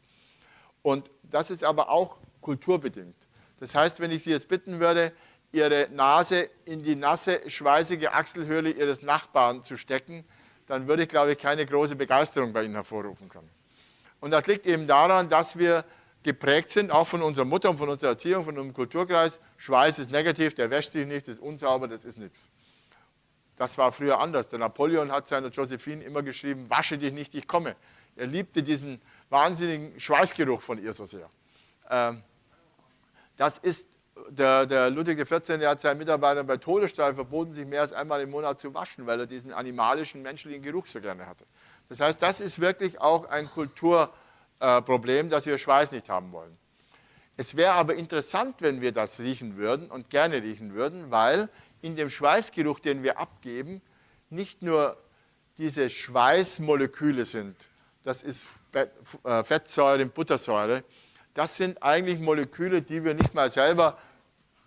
Und das ist aber auch kulturbedingt. Das heißt, wenn ich Sie jetzt bitten würde, Ihre Nase in die nasse, schweißige Achselhöhle Ihres Nachbarn zu stecken, dann würde ich, glaube ich, keine große Begeisterung bei Ihnen hervorrufen können. Und das liegt eben daran, dass wir geprägt sind, auch von unserer Mutter und von unserer Erziehung, von unserem Kulturkreis. Schweiß ist negativ, der wäscht sich nicht, ist unsauber, das ist nichts. Das war früher anders. Der Napoleon hat seiner Josephine immer geschrieben, wasche dich nicht, ich komme. Er liebte diesen wahnsinnigen Schweißgeruch von ihr so sehr. Ähm, das ist, der, der Ludwig XIV. hat seinen Mitarbeitern bei Todesstrafe verboten, sich mehr als einmal im Monat zu waschen, weil er diesen animalischen, menschlichen Geruch so gerne hatte. Das heißt, das ist wirklich auch ein Kulturproblem, dass wir Schweiß nicht haben wollen. Es wäre aber interessant, wenn wir das riechen würden und gerne riechen würden, weil in dem Schweißgeruch, den wir abgeben, nicht nur diese Schweißmoleküle sind, das ist äh, Fettsäure und Buttersäure, das sind eigentlich Moleküle, die wir nicht mal selber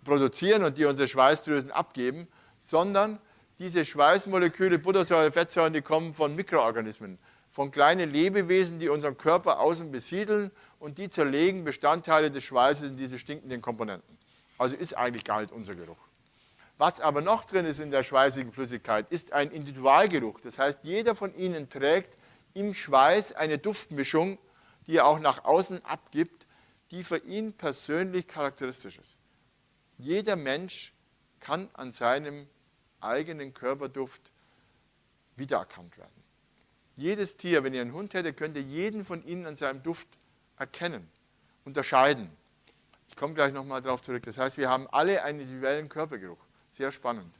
produzieren und die unsere Schweißdrüsen abgeben, sondern diese Schweißmoleküle, Buttersäure, Fettsäuren, die kommen von Mikroorganismen, von kleinen Lebewesen, die unseren Körper außen besiedeln und die zerlegen Bestandteile des Schweißes in diese stinkenden Komponenten. Also ist eigentlich gar nicht unser Geruch. Was aber noch drin ist in der schweißigen Flüssigkeit, ist ein Individualgeruch. Das heißt, jeder von Ihnen trägt im Schweiß eine Duftmischung, die er auch nach außen abgibt, die für ihn persönlich charakteristisch ist. Jeder Mensch kann an seinem eigenen Körperduft wiedererkannt werden. Jedes Tier, wenn ihr einen Hund hättet, könnte jeden von ihnen an seinem Duft erkennen, unterscheiden. Ich komme gleich nochmal darauf zurück. Das heißt, wir haben alle einen individuellen Körpergeruch. Sehr spannend.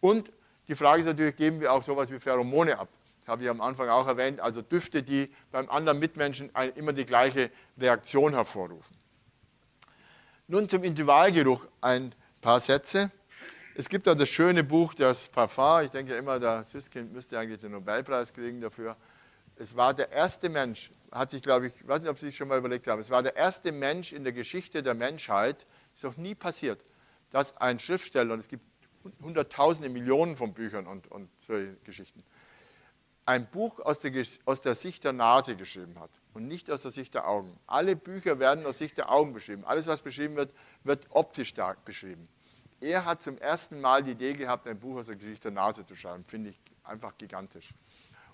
Und die Frage ist natürlich, geben wir auch sowas wie Pheromone ab? Habe ich am Anfang auch erwähnt, also Düfte, die beim anderen Mitmenschen immer die gleiche Reaktion hervorrufen. Nun zum Individualgeruch ein paar Sätze. Es gibt da das schöne Buch, das Parfum. Ich denke immer, der Süßkind müsste eigentlich den Nobelpreis kriegen dafür. Es war der erste Mensch, hat sich, glaube ich, ich weiß nicht, ob Sie sich schon mal überlegt haben, es war der erste Mensch in der Geschichte der Menschheit, ist noch nie passiert, dass ein Schriftsteller, und es gibt hunderttausende, Millionen von Büchern und, und solche Geschichten, ein Buch aus der, aus der Sicht der Nase geschrieben hat und nicht aus der Sicht der Augen. Alle Bücher werden aus Sicht der Augen beschrieben. Alles, was beschrieben wird, wird optisch stark beschrieben. Er hat zum ersten Mal die Idee gehabt, ein Buch aus der Geschichte der Nase zu schreiben. Finde ich einfach gigantisch.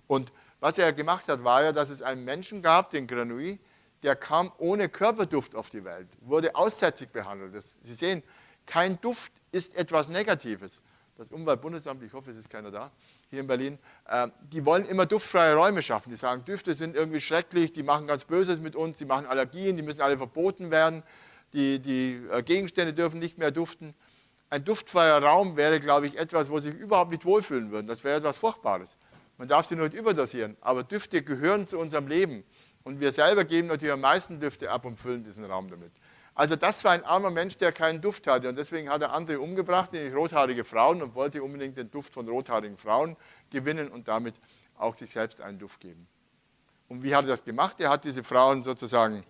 Und was er gemacht hat, war ja, dass es einen Menschen gab, den Granui, der kam ohne Körperduft auf die Welt, wurde aussätzig behandelt. Das, Sie sehen, kein Duft ist etwas Negatives. Das Umweltbundesamt, ich hoffe, es ist keiner da, hier in Berlin, äh, die wollen immer duftfreie Räume schaffen. Die sagen, Düfte sind irgendwie schrecklich, die machen ganz Böses mit uns, die machen Allergien, die müssen alle verboten werden, die, die äh, Gegenstände dürfen nicht mehr duften ein duftfreier Raum wäre, glaube ich, etwas, wo sie sich überhaupt nicht wohlfühlen würden. Das wäre etwas Furchtbares. Man darf sie nur nicht überdosieren, aber Düfte gehören zu unserem Leben. Und wir selber geben natürlich am meisten Düfte ab und füllen diesen Raum damit. Also das war ein armer Mensch, der keinen Duft hatte. Und deswegen hat er andere umgebracht, nämlich rothaarige Frauen, und wollte unbedingt den Duft von rothaarigen Frauen gewinnen und damit auch sich selbst einen Duft geben. Und wie hat er das gemacht? Er hat diese Frauen sozusagen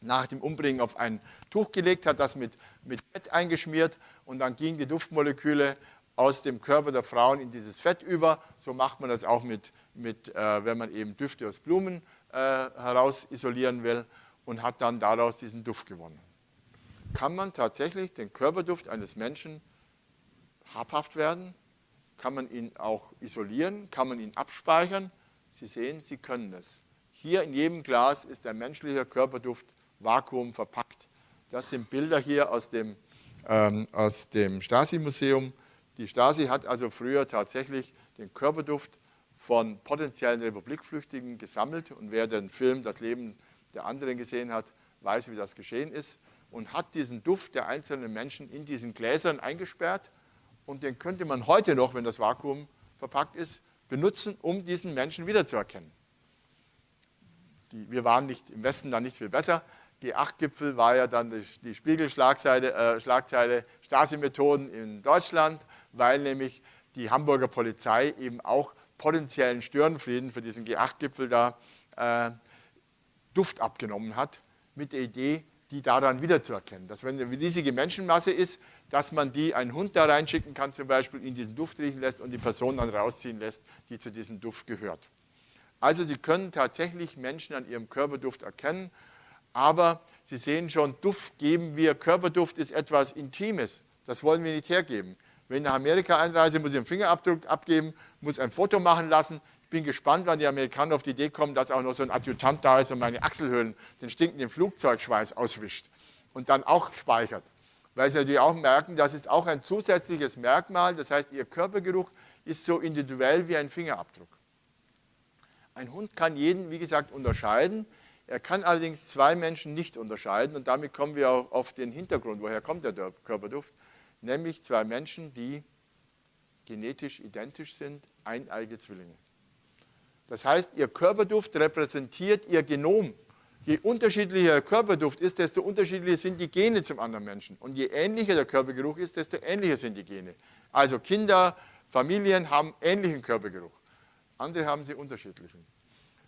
nach dem Umbringen auf ein Tuch gelegt, hat das mit, mit Fett eingeschmiert und dann gingen die Duftmoleküle aus dem Körper der Frauen in dieses Fett über. So macht man das auch, mit, mit, äh, wenn man eben Düfte aus Blumen äh, heraus isolieren will und hat dann daraus diesen Duft gewonnen. Kann man tatsächlich den Körperduft eines Menschen habhaft werden? Kann man ihn auch isolieren? Kann man ihn abspeichern? Sie sehen, Sie können es. Hier in jedem Glas ist der menschliche Körperduft Vakuum verpackt. Das sind Bilder hier aus dem ähm, aus dem Stasi-Museum. Die Stasi hat also früher tatsächlich den Körperduft von potenziellen Republikflüchtigen gesammelt und wer den Film Das Leben der anderen gesehen hat, weiß, wie das geschehen ist und hat diesen Duft der einzelnen Menschen in diesen Gläsern eingesperrt und den könnte man heute noch, wenn das Vakuum verpackt ist, benutzen, um diesen Menschen wiederzuerkennen. Die, wir waren nicht, im Westen dann nicht viel besser, G8-Gipfel war ja dann die, die Spiegelschlagzeile äh, Schlagzeile Stasi-Methoden in Deutschland, weil nämlich die Hamburger Polizei eben auch potenziellen Störenfrieden für diesen G8-Gipfel da äh, Duft abgenommen hat, mit der Idee, die daran wiederzuerkennen. Dass wenn eine riesige Menschenmasse ist, dass man die einen Hund da reinschicken kann, zum Beispiel in diesen Duft riechen lässt und die Person dann rausziehen lässt, die zu diesem Duft gehört. Also Sie können tatsächlich Menschen an ihrem Körperduft erkennen aber Sie sehen schon, Duft geben wir, Körperduft ist etwas Intimes. Das wollen wir nicht hergeben. Wenn ich nach Amerika einreise, muss ich einen Fingerabdruck abgeben, muss ein Foto machen lassen. Ich bin gespannt, wann die Amerikaner auf die Idee kommen, dass auch noch so ein Adjutant da ist und meine Achselhöhlen den stinkenden Flugzeugschweiß auswischt und dann auch speichert. weil Sie natürlich auch merken, das ist auch ein zusätzliches Merkmal. Das heißt, Ihr Körpergeruch ist so individuell wie ein Fingerabdruck. Ein Hund kann jeden, wie gesagt, unterscheiden. Er kann allerdings zwei Menschen nicht unterscheiden und damit kommen wir auch auf den Hintergrund, woher kommt der Körperduft, nämlich zwei Menschen, die genetisch identisch sind, eineige Zwillinge. Das heißt, ihr Körperduft repräsentiert ihr Genom. Je unterschiedlicher der Körperduft ist, desto unterschiedlicher sind die Gene zum anderen Menschen. Und je ähnlicher der Körpergeruch ist, desto ähnlicher sind die Gene. Also Kinder, Familien haben ähnlichen Körpergeruch. Andere haben sie unterschiedlichen.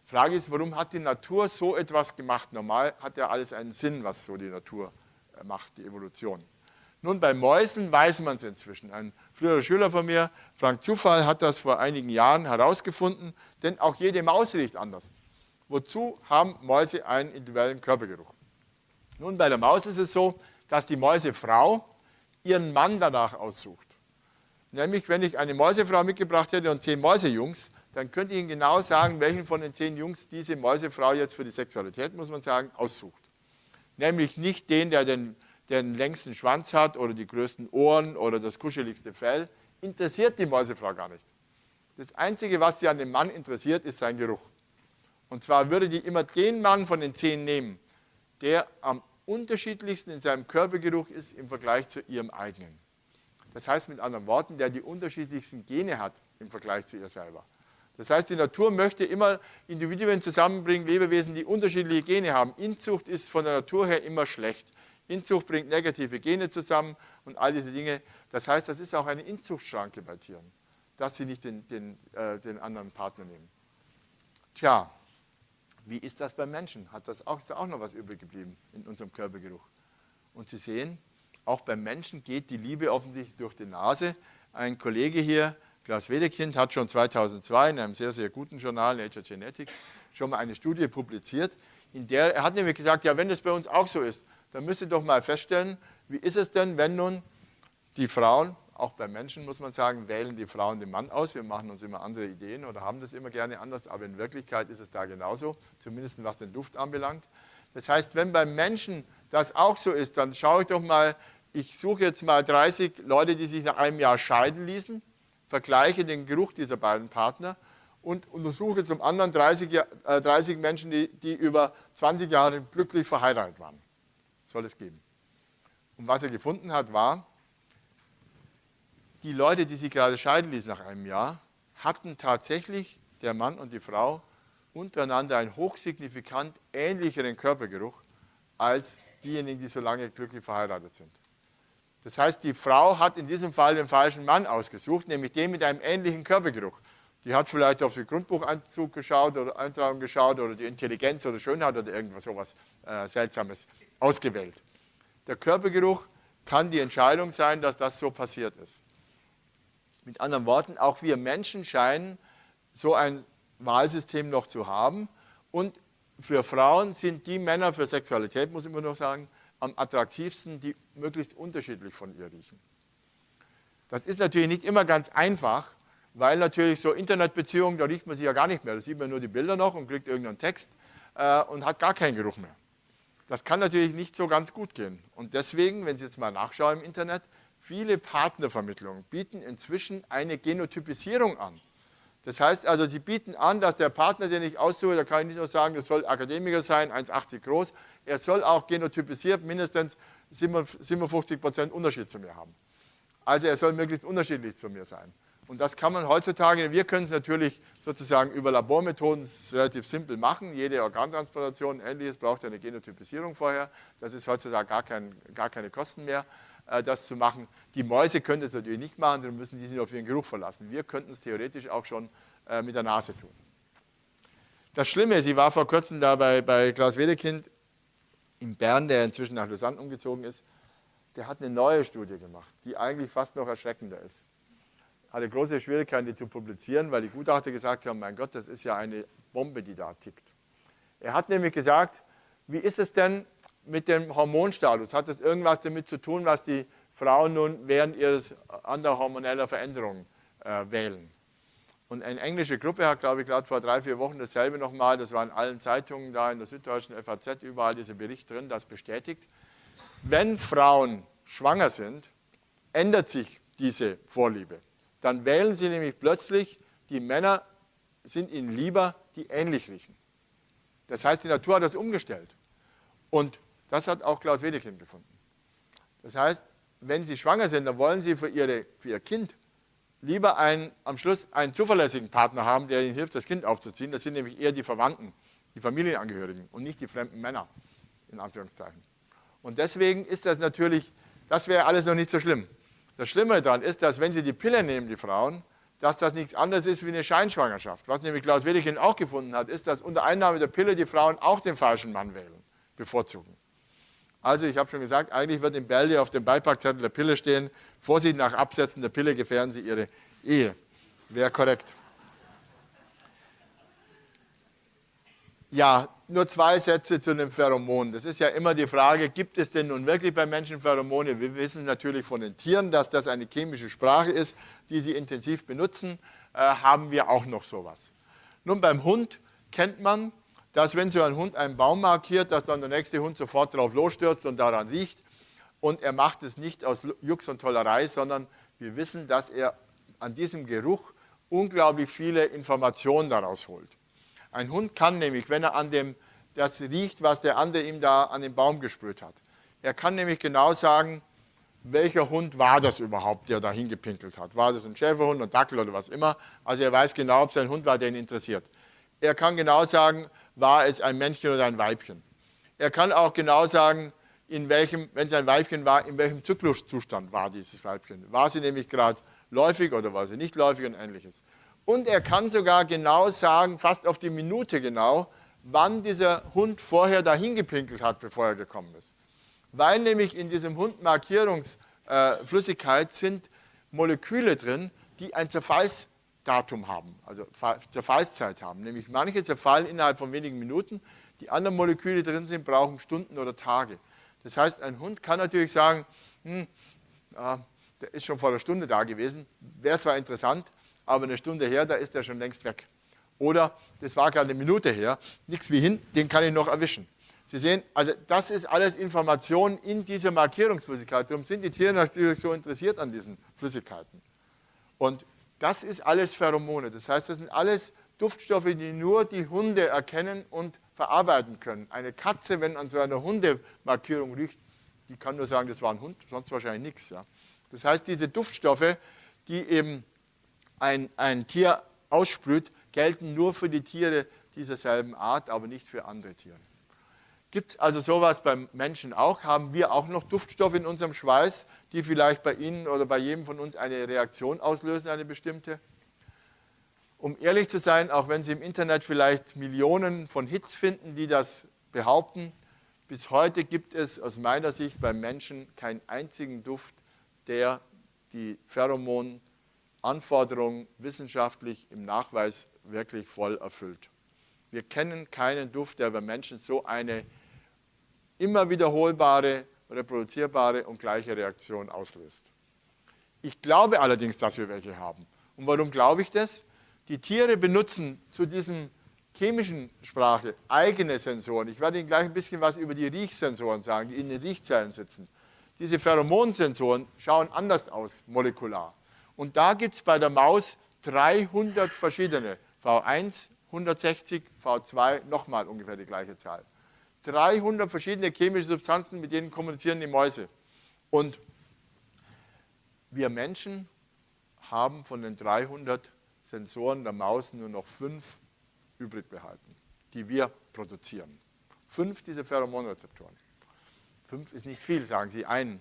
Frage ist, warum hat die Natur so etwas gemacht? Normal hat ja alles einen Sinn, was so die Natur äh, macht, die Evolution. Nun, bei Mäusen weiß man es inzwischen. Ein früherer Schüler von mir, Frank Zufall, hat das vor einigen Jahren herausgefunden, denn auch jede Maus riecht anders. Wozu haben Mäuse einen individuellen Körpergeruch? Nun, bei der Maus ist es so, dass die Mäusefrau ihren Mann danach aussucht. Nämlich, wenn ich eine Mäusefrau mitgebracht hätte und zehn Mäusejungs, dann könnte ich Ihnen genau sagen, welchen von den zehn Jungs diese Mäusefrau jetzt für die Sexualität, muss man sagen, aussucht. Nämlich nicht den, der den, den längsten Schwanz hat oder die größten Ohren oder das kuscheligste Fell. Interessiert die Mäusefrau gar nicht. Das Einzige, was sie an dem Mann interessiert, ist sein Geruch. Und zwar würde die immer den Mann von den zehn nehmen, der am unterschiedlichsten in seinem Körpergeruch ist im Vergleich zu ihrem eigenen. Das heißt mit anderen Worten, der die unterschiedlichsten Gene hat im Vergleich zu ihr selber. Das heißt, die Natur möchte immer Individuen zusammenbringen, Lebewesen, die unterschiedliche Gene haben. Inzucht ist von der Natur her immer schlecht. Inzucht bringt negative Gene zusammen und all diese Dinge. Das heißt, das ist auch eine Inzuchtschranke bei Tieren, dass sie nicht den, den, äh, den anderen Partner nehmen. Tja, wie ist das beim Menschen? Hat das auch, ist da auch noch was übrig geblieben in unserem Körpergeruch? Und Sie sehen, auch beim Menschen geht die Liebe offensichtlich durch die Nase. Ein Kollege hier Klaus Wedekind hat schon 2002 in einem sehr, sehr guten Journal, Nature Genetics, schon mal eine Studie publiziert, in der er hat nämlich gesagt, ja, wenn das bei uns auch so ist, dann müsst ihr doch mal feststellen, wie ist es denn, wenn nun die Frauen, auch bei Menschen muss man sagen, wählen die Frauen den Mann aus. Wir machen uns immer andere Ideen oder haben das immer gerne anders, aber in Wirklichkeit ist es da genauso, zumindest was den Duft anbelangt. Das heißt, wenn beim Menschen das auch so ist, dann schaue ich doch mal, ich suche jetzt mal 30 Leute, die sich nach einem Jahr scheiden ließen vergleiche den Geruch dieser beiden Partner und untersuche zum anderen 30, äh, 30 Menschen, die, die, über 20 Jahre glücklich verheiratet waren. Soll es geben. Und was er gefunden hat, war, die Leute, die sich gerade scheiden ließen nach einem Jahr, hatten tatsächlich, der Mann und die Frau, untereinander einen hochsignifikant ähnlicheren Körpergeruch als diejenigen, die so lange glücklich verheiratet sind. Das heißt, die Frau hat in diesem Fall den falschen Mann ausgesucht, nämlich den mit einem ähnlichen Körpergeruch. Die hat vielleicht auf den Grundbucheinzug geschaut oder geschaut oder die Intelligenz oder Schönheit oder irgendwas sowas äh, Seltsames ausgewählt. Der Körpergeruch kann die Entscheidung sein, dass das so passiert ist. Mit anderen Worten, auch wir Menschen scheinen so ein Wahlsystem noch zu haben. Und für Frauen sind die Männer für Sexualität, muss ich immer noch sagen, am attraktivsten, die möglichst unterschiedlich von ihr riechen. Das ist natürlich nicht immer ganz einfach, weil natürlich so Internetbeziehungen, da riecht man sich ja gar nicht mehr. Da sieht man nur die Bilder noch und kriegt irgendeinen Text äh, und hat gar keinen Geruch mehr. Das kann natürlich nicht so ganz gut gehen. Und deswegen, wenn Sie jetzt mal nachschauen im Internet, viele Partnervermittlungen bieten inzwischen eine Genotypisierung an. Das heißt also, sie bieten an, dass der Partner, den ich aussuche, da kann ich nicht nur sagen, das soll Akademiker sein, 1,80 groß, er soll auch genotypisiert mindestens 57 Prozent Unterschied zu mir haben. Also er soll möglichst unterschiedlich zu mir sein. Und das kann man heutzutage, wir können es natürlich sozusagen über Labormethoden relativ simpel machen. Jede Organtransplantation, ähnliches, braucht eine Genotypisierung vorher. Das ist heutzutage gar, kein, gar keine Kosten mehr. Äh, das zu machen. Die Mäuse können das natürlich nicht machen, sondern müssen sich auf ihren Geruch verlassen. Wir könnten es theoretisch auch schon äh, mit der Nase tun. Das Schlimme ich war vor kurzem da bei, bei Klaus Wedekind in Bern, der inzwischen nach Lausanne umgezogen ist. Der hat eine neue Studie gemacht, die eigentlich fast noch erschreckender ist. Hatte große Schwierigkeiten, die zu publizieren, weil die Gutachter gesagt haben, mein Gott, das ist ja eine Bombe, die da tickt. Er hat nämlich gesagt, wie ist es denn, mit dem Hormonstatus? Hat das irgendwas damit zu tun, was die Frauen nun während ihres anderer hormoneller Veränderungen äh, wählen? Und eine englische Gruppe hat, glaube ich, gerade vor drei, vier Wochen dasselbe nochmal, das war in allen Zeitungen da, in der Süddeutschen FAZ, überall dieser Bericht drin, das bestätigt. Wenn Frauen schwanger sind, ändert sich diese Vorliebe. Dann wählen sie nämlich plötzlich, die Männer sind ihnen lieber, die ähnlich riechen. Das heißt, die Natur hat das umgestellt. Und das hat auch Klaus Wedekind gefunden. Das heißt, wenn Sie schwanger sind, dann wollen Sie für, ihre, für Ihr Kind lieber einen, am Schluss einen zuverlässigen Partner haben, der Ihnen hilft, das Kind aufzuziehen. Das sind nämlich eher die Verwandten, die Familienangehörigen und nicht die fremden Männer, in Anführungszeichen. Und deswegen ist das natürlich, das wäre alles noch nicht so schlimm. Das Schlimme daran ist, dass wenn Sie die Pille nehmen, die Frauen, dass das nichts anderes ist wie eine Scheinschwangerschaft. Was nämlich Klaus Wedekind auch gefunden hat, ist, dass unter Einnahme der Pille die Frauen auch den falschen Mann wählen, bevorzugen. Also ich habe schon gesagt, eigentlich wird im Bälde auf dem Beipackzettel der Pille stehen, Vorsicht nach Absetzen der Pille gefährden Sie Ihre Ehe. Wäre korrekt. Ja, nur zwei Sätze zu den Pheromonen. Das ist ja immer die Frage, gibt es denn nun wirklich bei Menschen Pheromone? Wir wissen natürlich von den Tieren, dass das eine chemische Sprache ist, die sie intensiv benutzen. Äh, haben wir auch noch sowas. Nun, beim Hund kennt man, dass wenn so ein Hund einen Baum markiert, dass dann der nächste Hund sofort drauf losstürzt und daran riecht. Und er macht es nicht aus Jux und Tollerei, sondern wir wissen, dass er an diesem Geruch unglaublich viele Informationen daraus holt. Ein Hund kann nämlich, wenn er an dem, das riecht, was der andere ihm da an den Baum gesprüht hat, er kann nämlich genau sagen, welcher Hund war das überhaupt, der da hingepinkelt hat. War das ein Schäferhund, ein Dackel oder was immer. Also er weiß genau, ob es ein Hund war, der ihn interessiert. Er kann genau sagen, war es ein Männchen oder ein Weibchen. Er kann auch genau sagen, in welchem, wenn es ein Weibchen war, in welchem Zykluszustand war dieses Weibchen. War sie nämlich gerade läufig oder war sie nicht läufig und ähnliches. Und er kann sogar genau sagen, fast auf die Minute genau, wann dieser Hund vorher dahin gepinkelt hat, bevor er gekommen ist. Weil nämlich in diesem Hundmarkierungsflüssigkeit äh, sind Moleküle drin, die ein Zerfallsdatum haben, also Zerfallszeit haben. Nämlich manche zerfallen innerhalb von wenigen Minuten, die anderen Moleküle drin sind, brauchen Stunden oder Tage. Das heißt, ein Hund kann natürlich sagen, hm, äh, der ist schon vor einer Stunde da gewesen, wäre zwar interessant, aber eine Stunde her, da ist er schon längst weg. Oder das war gerade eine Minute her, nichts wie hin, den kann ich noch erwischen. Sie sehen, also das ist alles Information in dieser Markierungsflüssigkeit. Darum sind die Tiere natürlich so interessiert an diesen Flüssigkeiten. Und das ist alles Pheromone. Das heißt, das sind alles Duftstoffe, die nur die Hunde erkennen und verarbeiten können. Eine Katze, wenn an so einer Hundemarkierung riecht, die kann nur sagen, das war ein Hund, sonst wahrscheinlich nichts. Ja. Das heißt, diese Duftstoffe, die eben ein, ein Tier aussprüht, gelten nur für die Tiere dieser selben Art, aber nicht für andere Tiere. Gibt es also sowas beim Menschen auch? Haben wir auch noch Duftstoffe in unserem Schweiß, die vielleicht bei Ihnen oder bei jedem von uns eine Reaktion auslösen, eine bestimmte? Um ehrlich zu sein, auch wenn Sie im Internet vielleicht Millionen von Hits finden, die das behaupten, bis heute gibt es aus meiner Sicht beim Menschen keinen einzigen Duft, der die Pheromon Anforderungen wissenschaftlich im Nachweis wirklich voll erfüllt. Wir kennen keinen Duft, der bei Menschen so eine immer wiederholbare, reproduzierbare und gleiche Reaktion auslöst. Ich glaube allerdings, dass wir welche haben. Und warum glaube ich das? Die Tiere benutzen zu diesem chemischen Sprache eigene Sensoren. Ich werde Ihnen gleich ein bisschen was über die Riechsensoren sagen, die in den Riechzellen sitzen. Diese Pheromonsensoren schauen anders aus, molekular. Und da gibt es bei der Maus 300 verschiedene. V1, 160, V2, nochmal ungefähr die gleiche Zahl. 300 verschiedene chemische Substanzen, mit denen kommunizieren die Mäuse. Und wir Menschen haben von den 300 Sensoren der Maus nur noch fünf übrig behalten, die wir produzieren. Fünf dieser Pheromonrezeptoren. Fünf ist nicht viel, sagen Sie einen.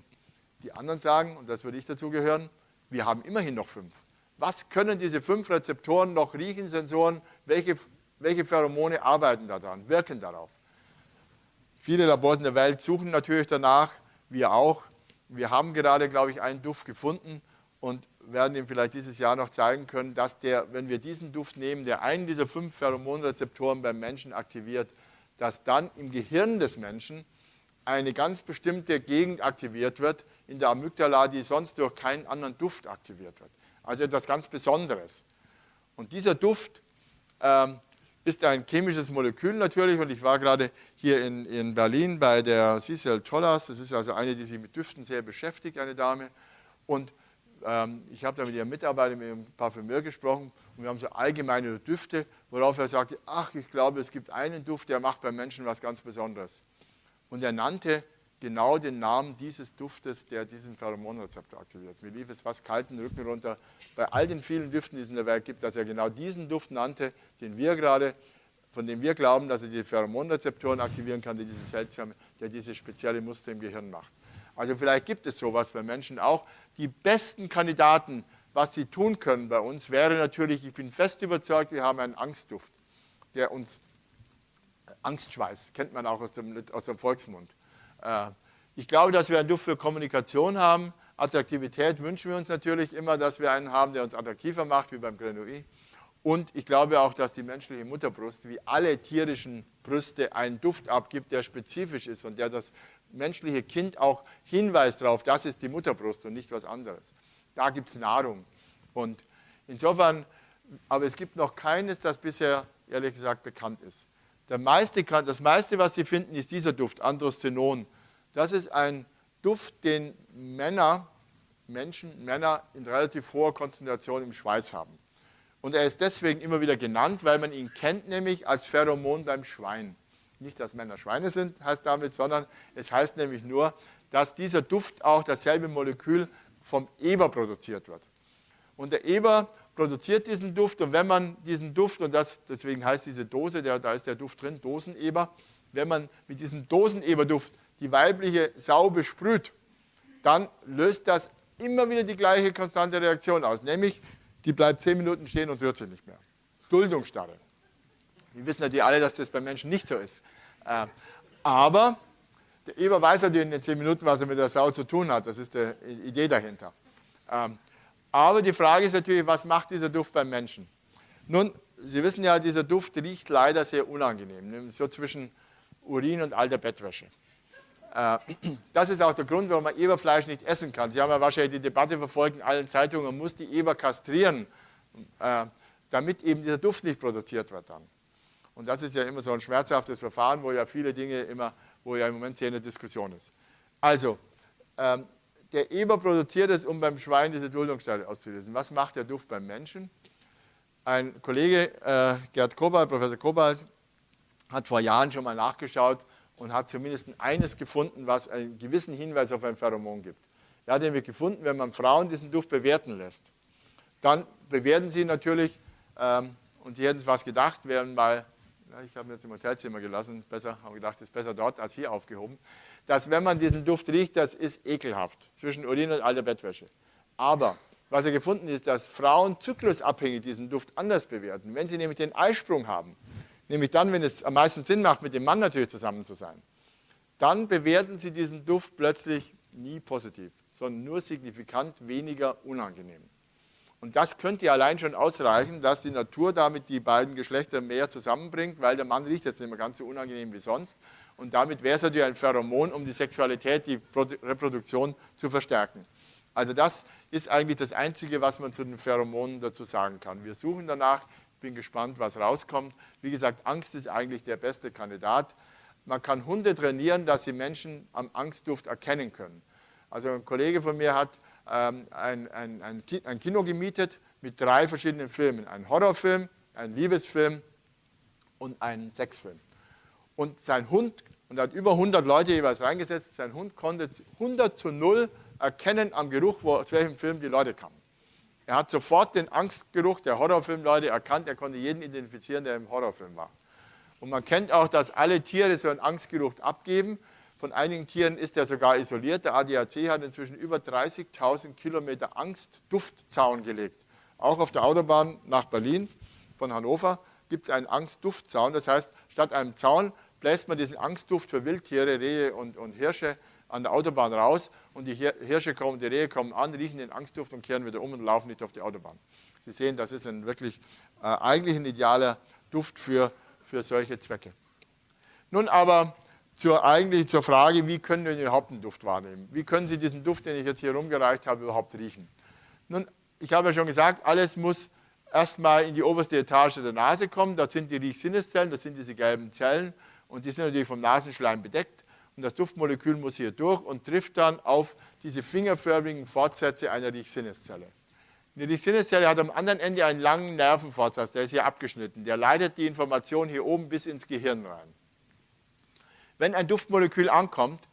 Die anderen sagen, und das würde ich dazu gehören, wir haben immerhin noch fünf. Was können diese fünf Rezeptoren noch riechen, Sensoren? Welche, welche Pheromone arbeiten daran, wirken darauf? Viele Labors in der Welt suchen natürlich danach, wir auch. Wir haben gerade, glaube ich, einen Duft gefunden und werden ihm vielleicht dieses Jahr noch zeigen können, dass der, wenn wir diesen Duft nehmen, der einen dieser fünf Pheromonrezeptoren beim Menschen aktiviert, dass dann im Gehirn des Menschen eine ganz bestimmte Gegend aktiviert wird in der Amygdala, die sonst durch keinen anderen Duft aktiviert wird. Also etwas ganz Besonderes. Und dieser Duft ähm, ist ein chemisches Molekül natürlich und ich war gerade hier in, in Berlin bei der Cecil Tollas, das ist also eine, die sich mit Düften sehr beschäftigt, eine Dame und ähm, ich habe da mit ihrem Mitarbeiter, mit ihrem Parfümeur gesprochen und wir haben so allgemeine Düfte, worauf er sagte, ach, ich glaube, es gibt einen Duft, der macht beim Menschen was ganz Besonderes. Und er nannte genau den Namen dieses Duftes, der diesen Pheromonrezeptor aktiviert. Mir lief es fast kalten Rücken runter bei all den vielen Düften, die es in der Welt gibt, dass er genau diesen Duft nannte, den wir gerade, von dem wir glauben, dass er die Pheromonrezeptoren aktivieren kann, die diese seltsame, der diese spezielle Muster im Gehirn macht. Also vielleicht gibt es sowas bei Menschen auch. Die besten Kandidaten, was sie tun können bei uns, wäre natürlich, ich bin fest überzeugt, wir haben einen Angstduft, der uns Angstschweiß, kennt man auch aus dem, aus dem Volksmund. Äh, ich glaube, dass wir einen Duft für Kommunikation haben. Attraktivität wünschen wir uns natürlich immer, dass wir einen haben, der uns attraktiver macht, wie beim Grenouille. Und ich glaube auch, dass die menschliche Mutterbrust, wie alle tierischen Brüste, einen Duft abgibt, der spezifisch ist und der das menschliche Kind auch hinweist darauf, das ist die Mutterbrust und nicht was anderes. Da gibt es Nahrung. Und insofern, aber es gibt noch keines, das bisher, ehrlich gesagt, bekannt ist. Meiste, das meiste, was Sie finden, ist dieser Duft, Androstenon. Das ist ein Duft, den Männer, Menschen, Männer in relativ hoher Konzentration im Schweiß haben. Und er ist deswegen immer wieder genannt, weil man ihn kennt, nämlich als Pheromon beim Schwein. Nicht, dass Männer Schweine sind, heißt damit, sondern es heißt nämlich nur, dass dieser Duft auch dasselbe Molekül vom Eber produziert wird. Und der Eber produziert diesen Duft und wenn man diesen Duft, und das, deswegen heißt diese Dose, der, da ist der Duft drin, Doseneber, wenn man mit diesem Doseneberduft die weibliche Sau besprüht, dann löst das immer wieder die gleiche konstante Reaktion aus, nämlich die bleibt zehn Minuten stehen und rührt sich nicht mehr. Duldungsstarre. Wir wissen natürlich alle, dass das bei Menschen nicht so ist. Äh, aber der Eber weiß natürlich in den zehn Minuten, was er mit der Sau zu tun hat. Das ist die Idee dahinter. Ähm, aber die Frage ist natürlich, was macht dieser Duft beim Menschen? Nun, Sie wissen ja, dieser Duft riecht leider sehr unangenehm, so zwischen Urin und alter Bettwäsche. Äh, (clears throat) das ist auch der Grund, warum man Eberfleisch nicht essen kann. Sie haben ja wahrscheinlich die Debatte verfolgt in allen Zeitungen, man muss die Eber kastrieren, äh, damit eben dieser Duft nicht produziert wird dann. Und das ist ja immer so ein schmerzhaftes Verfahren, wo ja viele Dinge immer, wo ja im Moment hier eine Diskussion ist. Also, ähm, der Eber produziert es, um beim Schwein diese Duldungsstelle auszulösen. Was macht der Duft beim Menschen? Ein Kollege, äh, Gerd Kobalt, Professor Kobalt, hat vor Jahren schon mal nachgeschaut und hat zumindest eines gefunden, was einen gewissen Hinweis auf ein Pheromon gibt. Er hat nämlich gefunden, wenn man Frauen diesen Duft bewerten lässt, dann bewerten sie natürlich, ähm, und sie hätten es was gedacht, wären mal, ja, ich habe mir jetzt im Hotelzimmer gelassen, besser, habe gedacht, ist besser dort als hier aufgehoben, dass wenn man diesen Duft riecht, das ist ekelhaft, zwischen Urin und alter Bettwäsche. Aber was er gefunden ist, dass Frauen zyklusabhängig diesen Duft anders bewerten. Wenn sie nämlich den Eisprung haben, nämlich dann, wenn es am meisten Sinn macht, mit dem Mann natürlich zusammen zu sein, dann bewerten sie diesen Duft plötzlich nie positiv, sondern nur signifikant weniger unangenehm. Und das könnte allein schon ausreichen, dass die Natur damit die beiden Geschlechter mehr zusammenbringt, weil der Mann riecht jetzt nicht mehr ganz so unangenehm wie sonst. Und damit wäre es natürlich ein Pheromon, um die Sexualität, die Reproduktion zu verstärken. Also das ist eigentlich das Einzige, was man zu den Pheromonen dazu sagen kann. Wir suchen danach, bin gespannt, was rauskommt. Wie gesagt, Angst ist eigentlich der beste Kandidat. Man kann Hunde trainieren, dass sie Menschen am Angstduft erkennen können. Also ein Kollege von mir hat ähm, ein, ein, ein, ein Kino gemietet mit drei verschiedenen Filmen. Ein Horrorfilm, ein Liebesfilm und ein Sexfilm. Und sein Hund, und er hat über 100 Leute jeweils reingesetzt, sein Hund konnte 100 zu 0 erkennen am Geruch, wo, aus welchem Film die Leute kamen. Er hat sofort den Angstgeruch der Horrorfilmleute erkannt, er konnte jeden identifizieren, der im Horrorfilm war. Und man kennt auch, dass alle Tiere so einen Angstgeruch abgeben. Von einigen Tieren ist er sogar isoliert. Der ADAC hat inzwischen über 30.000 Kilometer Angstduftzaun gelegt. Auch auf der Autobahn nach Berlin von Hannover gibt es einen Angstduftzaun. Das heißt, statt einem Zaun bläst man diesen Angstduft für Wildtiere, Rehe und, und Hirsche an der Autobahn raus und die Hirsche kommen, die Rehe kommen an, riechen den Angstduft und kehren wieder um und laufen nicht auf die Autobahn. Sie sehen, das ist ein wirklich äh, eigentlich ein idealer Duft für, für solche Zwecke. Nun aber zur, eigentlich zur Frage, wie können wir überhaupt einen Duft wahrnehmen? Wie können Sie diesen Duft, den ich jetzt hier rumgereicht habe, überhaupt riechen? Nun, ich habe ja schon gesagt, alles muss erstmal in die oberste Etage der Nase kommen. Das sind die Riechsinneszellen, das sind diese gelben Zellen und die sind natürlich vom Nasenschleim bedeckt. Und das Duftmolekül muss hier durch und trifft dann auf diese fingerförmigen Fortsätze einer Riechsinneszelle. Die Riechsinneszelle hat am anderen Ende einen langen Nervenfortsatz, der ist hier abgeschnitten. Der leitet die Information hier oben bis ins Gehirn rein. Wenn ein Duftmolekül ankommt,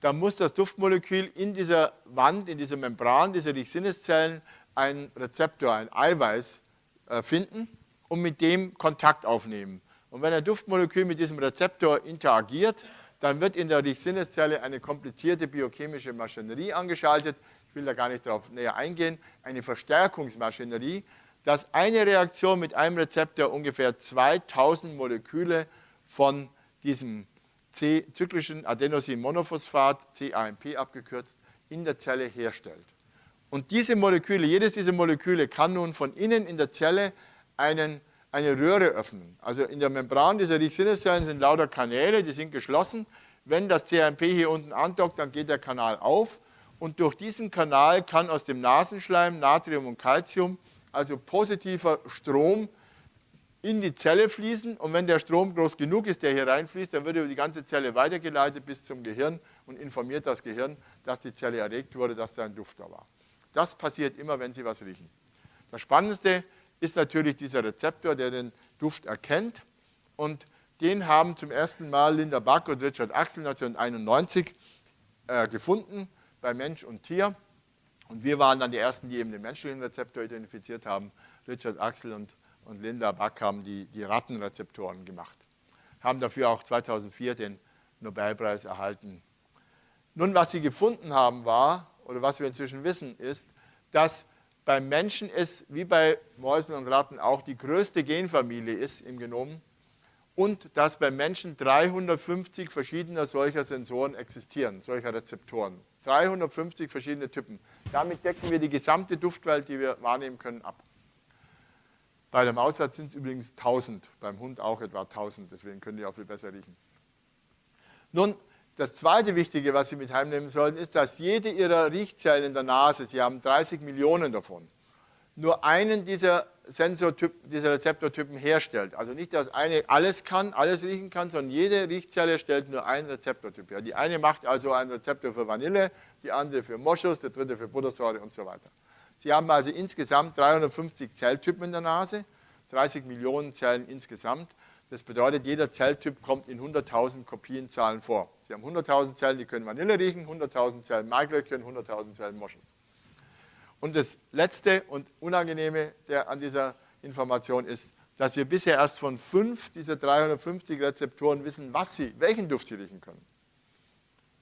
dann muss das Duftmolekül in dieser Wand, in dieser Membran dieser Riechsinneszellen einen Rezeptor, ein Eiweiß äh, finden und mit dem Kontakt aufnehmen. Und wenn ein Duftmolekül mit diesem Rezeptor interagiert, dann wird in der Riechsinneszelle eine komplizierte biochemische Maschinerie angeschaltet. Ich will da gar nicht darauf näher eingehen. Eine Verstärkungsmaschinerie, dass eine Reaktion mit einem Rezeptor ungefähr 2000 Moleküle von diesem C-zyklischen Adenosinmonophosphat, CAMP abgekürzt, in der Zelle herstellt. Und diese Moleküle, jedes dieser Moleküle kann nun von innen in der Zelle einen, eine Röhre öffnen. Also in der Membran dieser Riechsinneszellen sind lauter Kanäle, die sind geschlossen. Wenn das CAMP hier unten andockt, dann geht der Kanal auf und durch diesen Kanal kann aus dem Nasenschleim Natrium und Calcium, also positiver Strom, in die Zelle fließen und wenn der Strom groß genug ist, der hier reinfließt, dann wird über die ganze Zelle weitergeleitet bis zum Gehirn und informiert das Gehirn, dass die Zelle erregt wurde, dass da ein Duft da war. Das passiert immer, wenn Sie was riechen. Das Spannendste ist natürlich dieser Rezeptor, der den Duft erkennt und den haben zum ersten Mal Linda Buck und Richard Axel 1991 äh, gefunden bei Mensch und Tier. Und wir waren dann die Ersten, die eben den menschlichen Rezeptor identifiziert haben. Richard Axel und und Linda Buck haben die, die Rattenrezeptoren gemacht. Haben dafür auch 2004 den Nobelpreis erhalten. Nun, was sie gefunden haben war, oder was wir inzwischen wissen, ist, dass beim Menschen es wie bei Mäusen und Ratten auch die größte Genfamilie ist im Genom und dass beim Menschen 350 verschiedene solcher Sensoren existieren, solcher Rezeptoren. 350 verschiedene Typen. Damit decken wir die gesamte Duftwelt, die wir wahrnehmen können, ab. Bei der Mausart sind es übrigens 1000, beim Hund auch etwa 1000, deswegen können die auch viel besser riechen. Nun, das zweite Wichtige, was Sie mit heimnehmen sollten, ist, dass jede Ihrer Riechzellen in der Nase, Sie haben 30 Millionen davon, nur einen dieser Sensortyp, dieser Rezeptortypen herstellt. Also nicht, dass eine alles kann, alles riechen kann, sondern jede Riechzelle stellt nur einen Rezeptortyp her. Die eine macht also einen Rezeptor für Vanille, die andere für Moschus, der dritte für Buttersäure und so weiter. Sie haben also insgesamt 350 Zelltypen in der Nase, 30 Millionen Zellen insgesamt. Das bedeutet, jeder Zelltyp kommt in 100.000 Kopienzahlen vor. Sie haben 100.000 Zellen, die können Vanille riechen, 100.000 Zellen Maiglöckchen, 100.000 Zellen Moschus. Und das Letzte und Unangenehme der, an dieser Information ist, dass wir bisher erst von fünf dieser 350 Rezeptoren wissen, was sie, welchen Duft sie riechen können.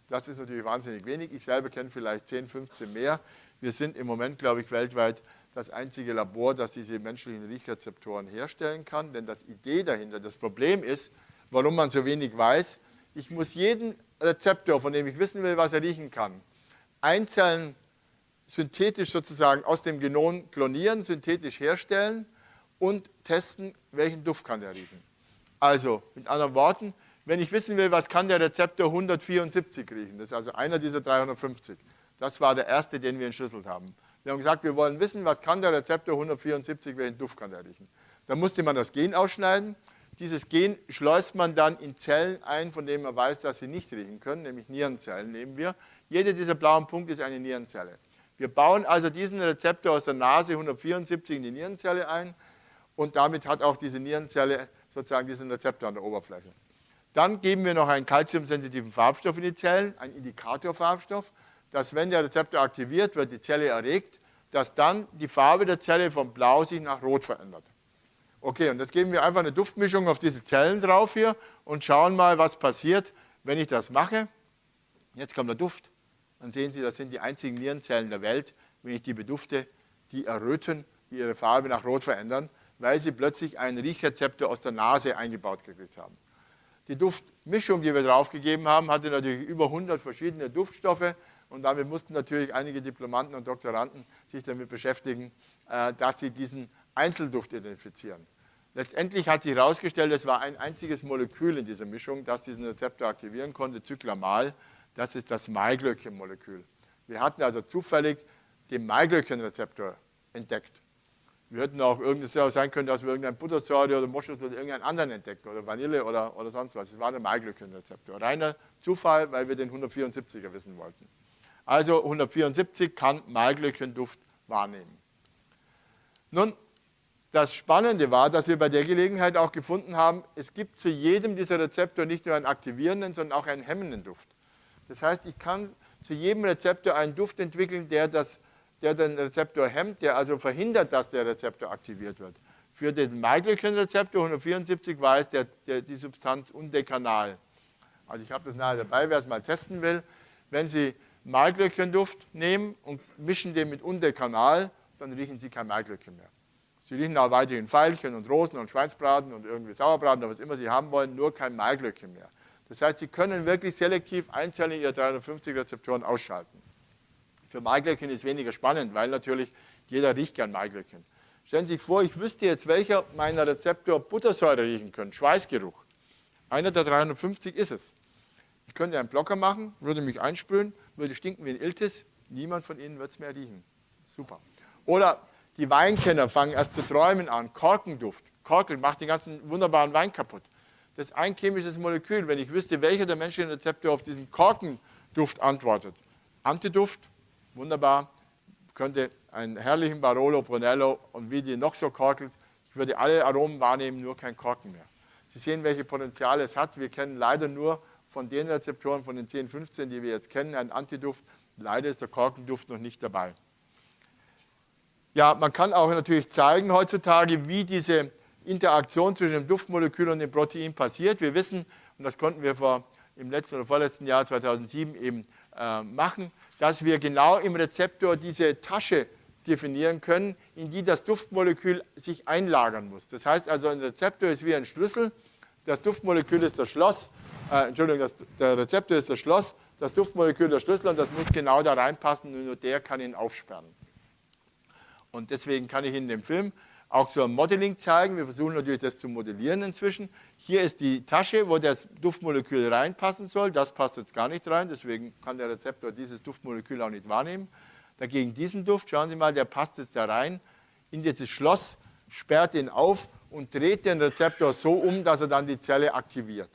Das ist natürlich wahnsinnig wenig. Ich selber kenne vielleicht 10, 15 mehr. Wir sind im Moment, glaube ich, weltweit das einzige Labor, das diese menschlichen Riechrezeptoren herstellen kann. Denn das Idee dahinter, das Problem ist, warum man so wenig weiß, ich muss jeden Rezeptor, von dem ich wissen will, was er riechen kann, einzeln synthetisch sozusagen aus dem Genom klonieren, synthetisch herstellen und testen, welchen Duft kann er riechen. Also mit anderen Worten, wenn ich wissen will, was kann der Rezeptor 174 riechen, das ist also einer dieser 350, das war der erste, den wir entschlüsselt haben. Wir haben gesagt, wir wollen wissen, was kann der Rezeptor 174, welchen Duft kann der riechen. Da musste man das Gen ausschneiden. Dieses Gen schleust man dann in Zellen ein, von denen man weiß, dass sie nicht riechen können, nämlich Nierenzellen nehmen wir. Jede dieser blauen Punkte ist eine Nierenzelle. Wir bauen also diesen Rezeptor aus der Nase 174 in die Nierenzelle ein und damit hat auch diese Nierenzelle sozusagen diesen Rezeptor an der Oberfläche. Dann geben wir noch einen kalziumsensitiven Farbstoff in die Zellen, einen Indikatorfarbstoff dass wenn der Rezeptor aktiviert wird, die Zelle erregt, dass dann die Farbe der Zelle von blau sich nach rot verändert. Okay, und jetzt geben wir einfach eine Duftmischung auf diese Zellen drauf hier und schauen mal, was passiert, wenn ich das mache. Jetzt kommt der Duft. Dann sehen Sie, das sind die einzigen Nierenzellen der Welt, wenn ich die bedufte, die erröten, die ihre Farbe nach rot verändern, weil sie plötzlich einen Riechrezeptor aus der Nase eingebaut gekriegt haben. Die Duftmischung, die wir draufgegeben haben, hatte natürlich über 100 verschiedene Duftstoffe. Und damit mussten natürlich einige Diplomanten und Doktoranden sich damit beschäftigen, äh, dass sie diesen Einzelduft identifizieren. Letztendlich hat sich herausgestellt, es war ein einziges Molekül in dieser Mischung, das diesen Rezeptor aktivieren konnte, Zyklamal. Das ist das Maiglöckchen-Molekül. Wir hatten also zufällig den Maiglöckchen-Rezeptor entdeckt. Wir hätten auch irgendes ja sein können, dass wir irgendein Buttersäure oder Moschus oder irgendeinen anderen entdecken oder Vanille oder, oder sonst was. Es war der Maiglöckchen-Rezeptor. Reiner Zufall, weil wir den 174er wissen wollten. Also 174 kann Maiglöckchenduft wahrnehmen. Nun, das Spannende war, dass wir bei der Gelegenheit auch gefunden haben, es gibt zu jedem dieser Rezeptor nicht nur einen aktivierenden, sondern auch einen hemmenden Duft. Das heißt, ich kann zu jedem Rezeptor einen Duft entwickeln, der das der den Rezeptor hemmt, der also verhindert, dass der Rezeptor aktiviert wird. Für den Maiglöckchen-Rezeptor 174 war es der, der, die Substanz Undekanal. Also ich habe das nachher dabei, wer es mal testen will. Wenn Sie Maiglöckchenduft nehmen und mischen den mit Undekanal, dann riechen Sie kein Maiglöckchen mehr. Sie riechen auch weiterhin Veilchen und Rosen und Schweinsbraten und irgendwie Sauerbraten oder was immer Sie haben wollen, nur kein Maiglöckchen mehr. Das heißt, Sie können wirklich selektiv einzelne Ihrer 350 Rezeptoren ausschalten. Für Maiglöckchen ist weniger spannend, weil natürlich jeder riecht gern Maiglöckchen. Stellen Sie sich vor, ich wüsste jetzt, welcher meiner Rezeptor Buttersäure riechen könnte, Schweißgeruch. Einer der 350 ist es. Ich könnte einen Blocker machen, würde mich einsprühen, würde stinken wie ein Iltis. Niemand von Ihnen wird es mehr riechen. Super. Oder die Weinkenner fangen erst zu träumen an. Korkenduft. Korkel macht den ganzen wunderbaren Wein kaputt. Das ist ein chemisches Molekül. Wenn ich wüsste, welcher der menschlichen Rezeptor auf diesen Korkenduft antwortet. Antiduft, wunderbar, könnte einen herrlichen Barolo, Brunello und wie die noch so korkelt, ich würde alle Aromen wahrnehmen, nur kein Korken mehr. Sie sehen, welche Potenziale es hat. Wir kennen leider nur von den Rezeptoren, von den 10, 15, die wir jetzt kennen, einen Antiduft. Leider ist der Korkenduft noch nicht dabei. Ja, man kann auch natürlich zeigen heutzutage, wie diese Interaktion zwischen dem Duftmolekül und dem Protein passiert. Wir wissen, und das konnten wir vor, im letzten oder vorletzten Jahr 2007 eben äh, machen, dass wir genau im Rezeptor diese Tasche definieren können, in die das Duftmolekül sich einlagern muss. Das heißt also, ein Rezeptor ist wie ein Schlüssel, das Duftmolekül ist das Schloss, äh, Entschuldigung, das, der Rezeptor ist das Schloss, das Duftmolekül der Schlüssel und das muss genau da reinpassen nur der kann ihn aufsperren. Und deswegen kann ich in dem Film auch so ein Modeling zeigen. Wir versuchen natürlich das zu modellieren inzwischen. Hier ist die Tasche, wo das Duftmolekül reinpassen soll. Das passt jetzt gar nicht rein, deswegen kann der Rezeptor dieses Duftmolekül auch nicht wahrnehmen. Dagegen diesen Duft, schauen Sie mal, der passt jetzt da rein in dieses Schloss, sperrt ihn auf und dreht den Rezeptor so um, dass er dann die Zelle aktiviert.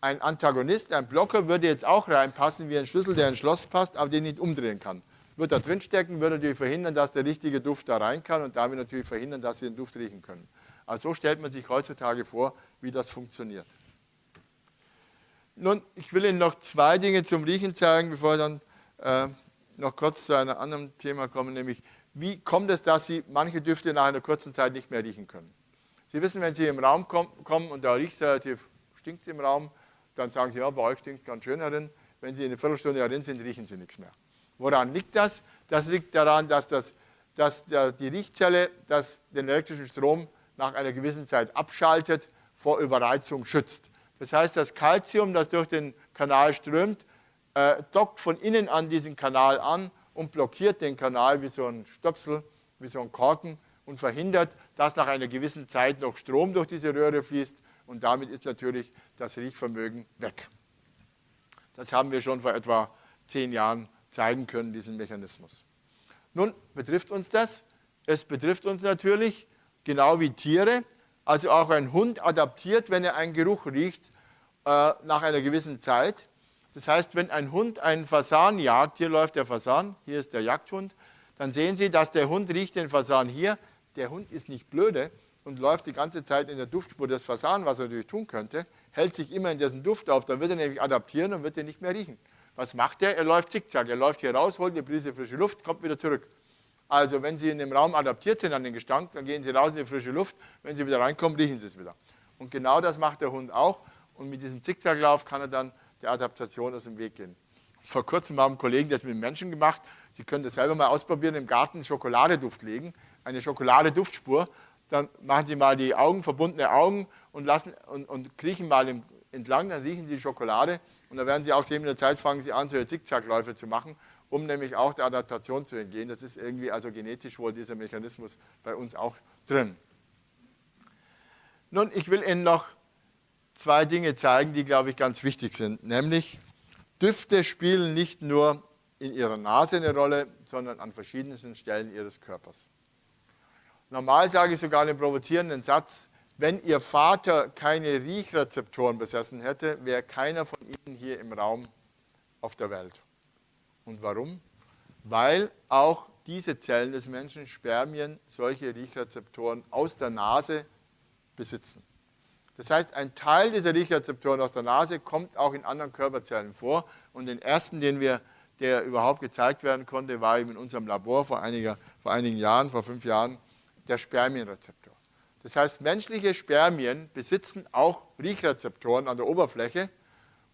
Ein Antagonist, ein Blocker würde jetzt auch reinpassen wie ein Schlüssel, der in ein Schloss passt, aber den nicht umdrehen kann wird da drin stecken, wird natürlich verhindern, dass der richtige Duft da rein kann und damit natürlich verhindern, dass Sie den Duft riechen können. Also so stellt man sich heutzutage vor, wie das funktioniert. Nun, ich will Ihnen noch zwei Dinge zum Riechen zeigen, bevor ich dann äh, noch kurz zu einem anderen Thema komme, nämlich wie kommt es, dass Sie manche Düfte nach einer kurzen Zeit nicht mehr riechen können. Sie wissen, wenn Sie im Raum kommen und da riecht es relativ, stinkt es im Raum, dann sagen Sie, ja, bei euch stinkt es ganz schön herin. Wenn Sie eine Viertelstunde darin sind, riechen Sie nichts mehr. Woran liegt das? Das liegt daran, dass, das, dass die Riechzelle das, den elektrischen Strom nach einer gewissen Zeit abschaltet, vor Überreizung schützt. Das heißt, das Calcium, das durch den Kanal strömt, äh, dockt von innen an diesen Kanal an und blockiert den Kanal wie so ein Stöpsel, wie so ein Korken und verhindert, dass nach einer gewissen Zeit noch Strom durch diese Röhre fließt und damit ist natürlich das Riechvermögen weg. Das haben wir schon vor etwa zehn Jahren zeigen können, diesen Mechanismus. Nun betrifft uns das. Es betrifft uns natürlich genau wie Tiere. Also auch ein Hund adaptiert, wenn er einen Geruch riecht, äh, nach einer gewissen Zeit. Das heißt, wenn ein Hund einen Fasan jagt, hier läuft der Fasan, hier ist der Jagdhund, dann sehen Sie, dass der Hund riecht den Fasan hier. Der Hund ist nicht blöde und läuft die ganze Zeit in der Duftspur des Fasan, was er natürlich tun könnte, hält sich immer in dessen Duft auf, dann wird er nämlich adaptieren und wird er nicht mehr riechen. Was macht er? Er läuft zickzack. Er läuft hier raus, holt eine Prise frische Luft, kommt wieder zurück. Also wenn Sie in dem Raum adaptiert sind an den Gestank, dann gehen Sie raus in die frische Luft. Wenn Sie wieder reinkommen, riechen Sie es wieder. Und genau das macht der Hund auch. Und mit diesem Zickzacklauf kann er dann der Adaptation aus dem Weg gehen. Vor kurzem haben Kollegen das mit Menschen gemacht. Sie können das selber mal ausprobieren, im Garten Schokoladeduft legen, eine Schokoladeduftspur. Dann machen Sie mal die Augen, verbundene Augen und, lassen, und, und kriechen mal entlang, dann riechen Sie die Schokolade und da werden Sie auch sehen, mit der Zeit fangen Sie an, solche Zickzackläufe zu machen, um nämlich auch der Adaptation zu entgehen. Das ist irgendwie also genetisch wohl dieser Mechanismus bei uns auch drin. Nun, ich will Ihnen noch zwei Dinge zeigen, die, glaube ich, ganz wichtig sind. Nämlich, Düfte spielen nicht nur in Ihrer Nase eine Rolle, sondern an verschiedensten Stellen Ihres Körpers. Normal sage ich sogar einen provozierenden Satz, wenn Ihr Vater keine Riechrezeptoren besessen hätte, wäre keiner von Ihnen hier im Raum auf der Welt. Und warum? Weil auch diese Zellen des Menschen, Spermien, solche Riechrezeptoren aus der Nase besitzen. Das heißt, ein Teil dieser Riechrezeptoren aus der Nase kommt auch in anderen Körperzellen vor. Und den ersten, den wir, der überhaupt gezeigt werden konnte, war eben in unserem Labor vor, einiger, vor einigen Jahren, vor fünf Jahren, der Spermienrezeptor. Das heißt, menschliche Spermien besitzen auch Riechrezeptoren an der Oberfläche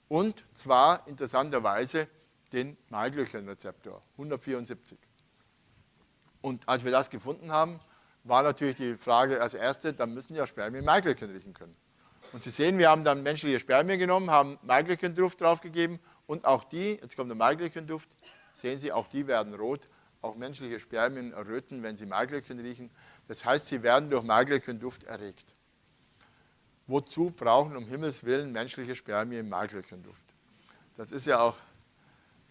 und zwar interessanterweise den Maiglöckchenrezeptor, 174. Und als wir das gefunden haben, war natürlich die Frage als erste, dann müssen ja Spermien Maiglöckchen riechen können. Und Sie sehen, wir haben dann menschliche Spermien genommen, haben Maiglöckchenduft draufgegeben und auch die, jetzt kommt der Maiglöckchenduft, sehen Sie, auch die werden rot. Auch menschliche Spermien erröten, wenn sie Maiglöckchen riechen. Das heißt, sie werden durch Maiglöckchenduft erregt. Wozu brauchen um Himmels Willen menschliche Spermien Maiglöckchenduft? Das ist ja auch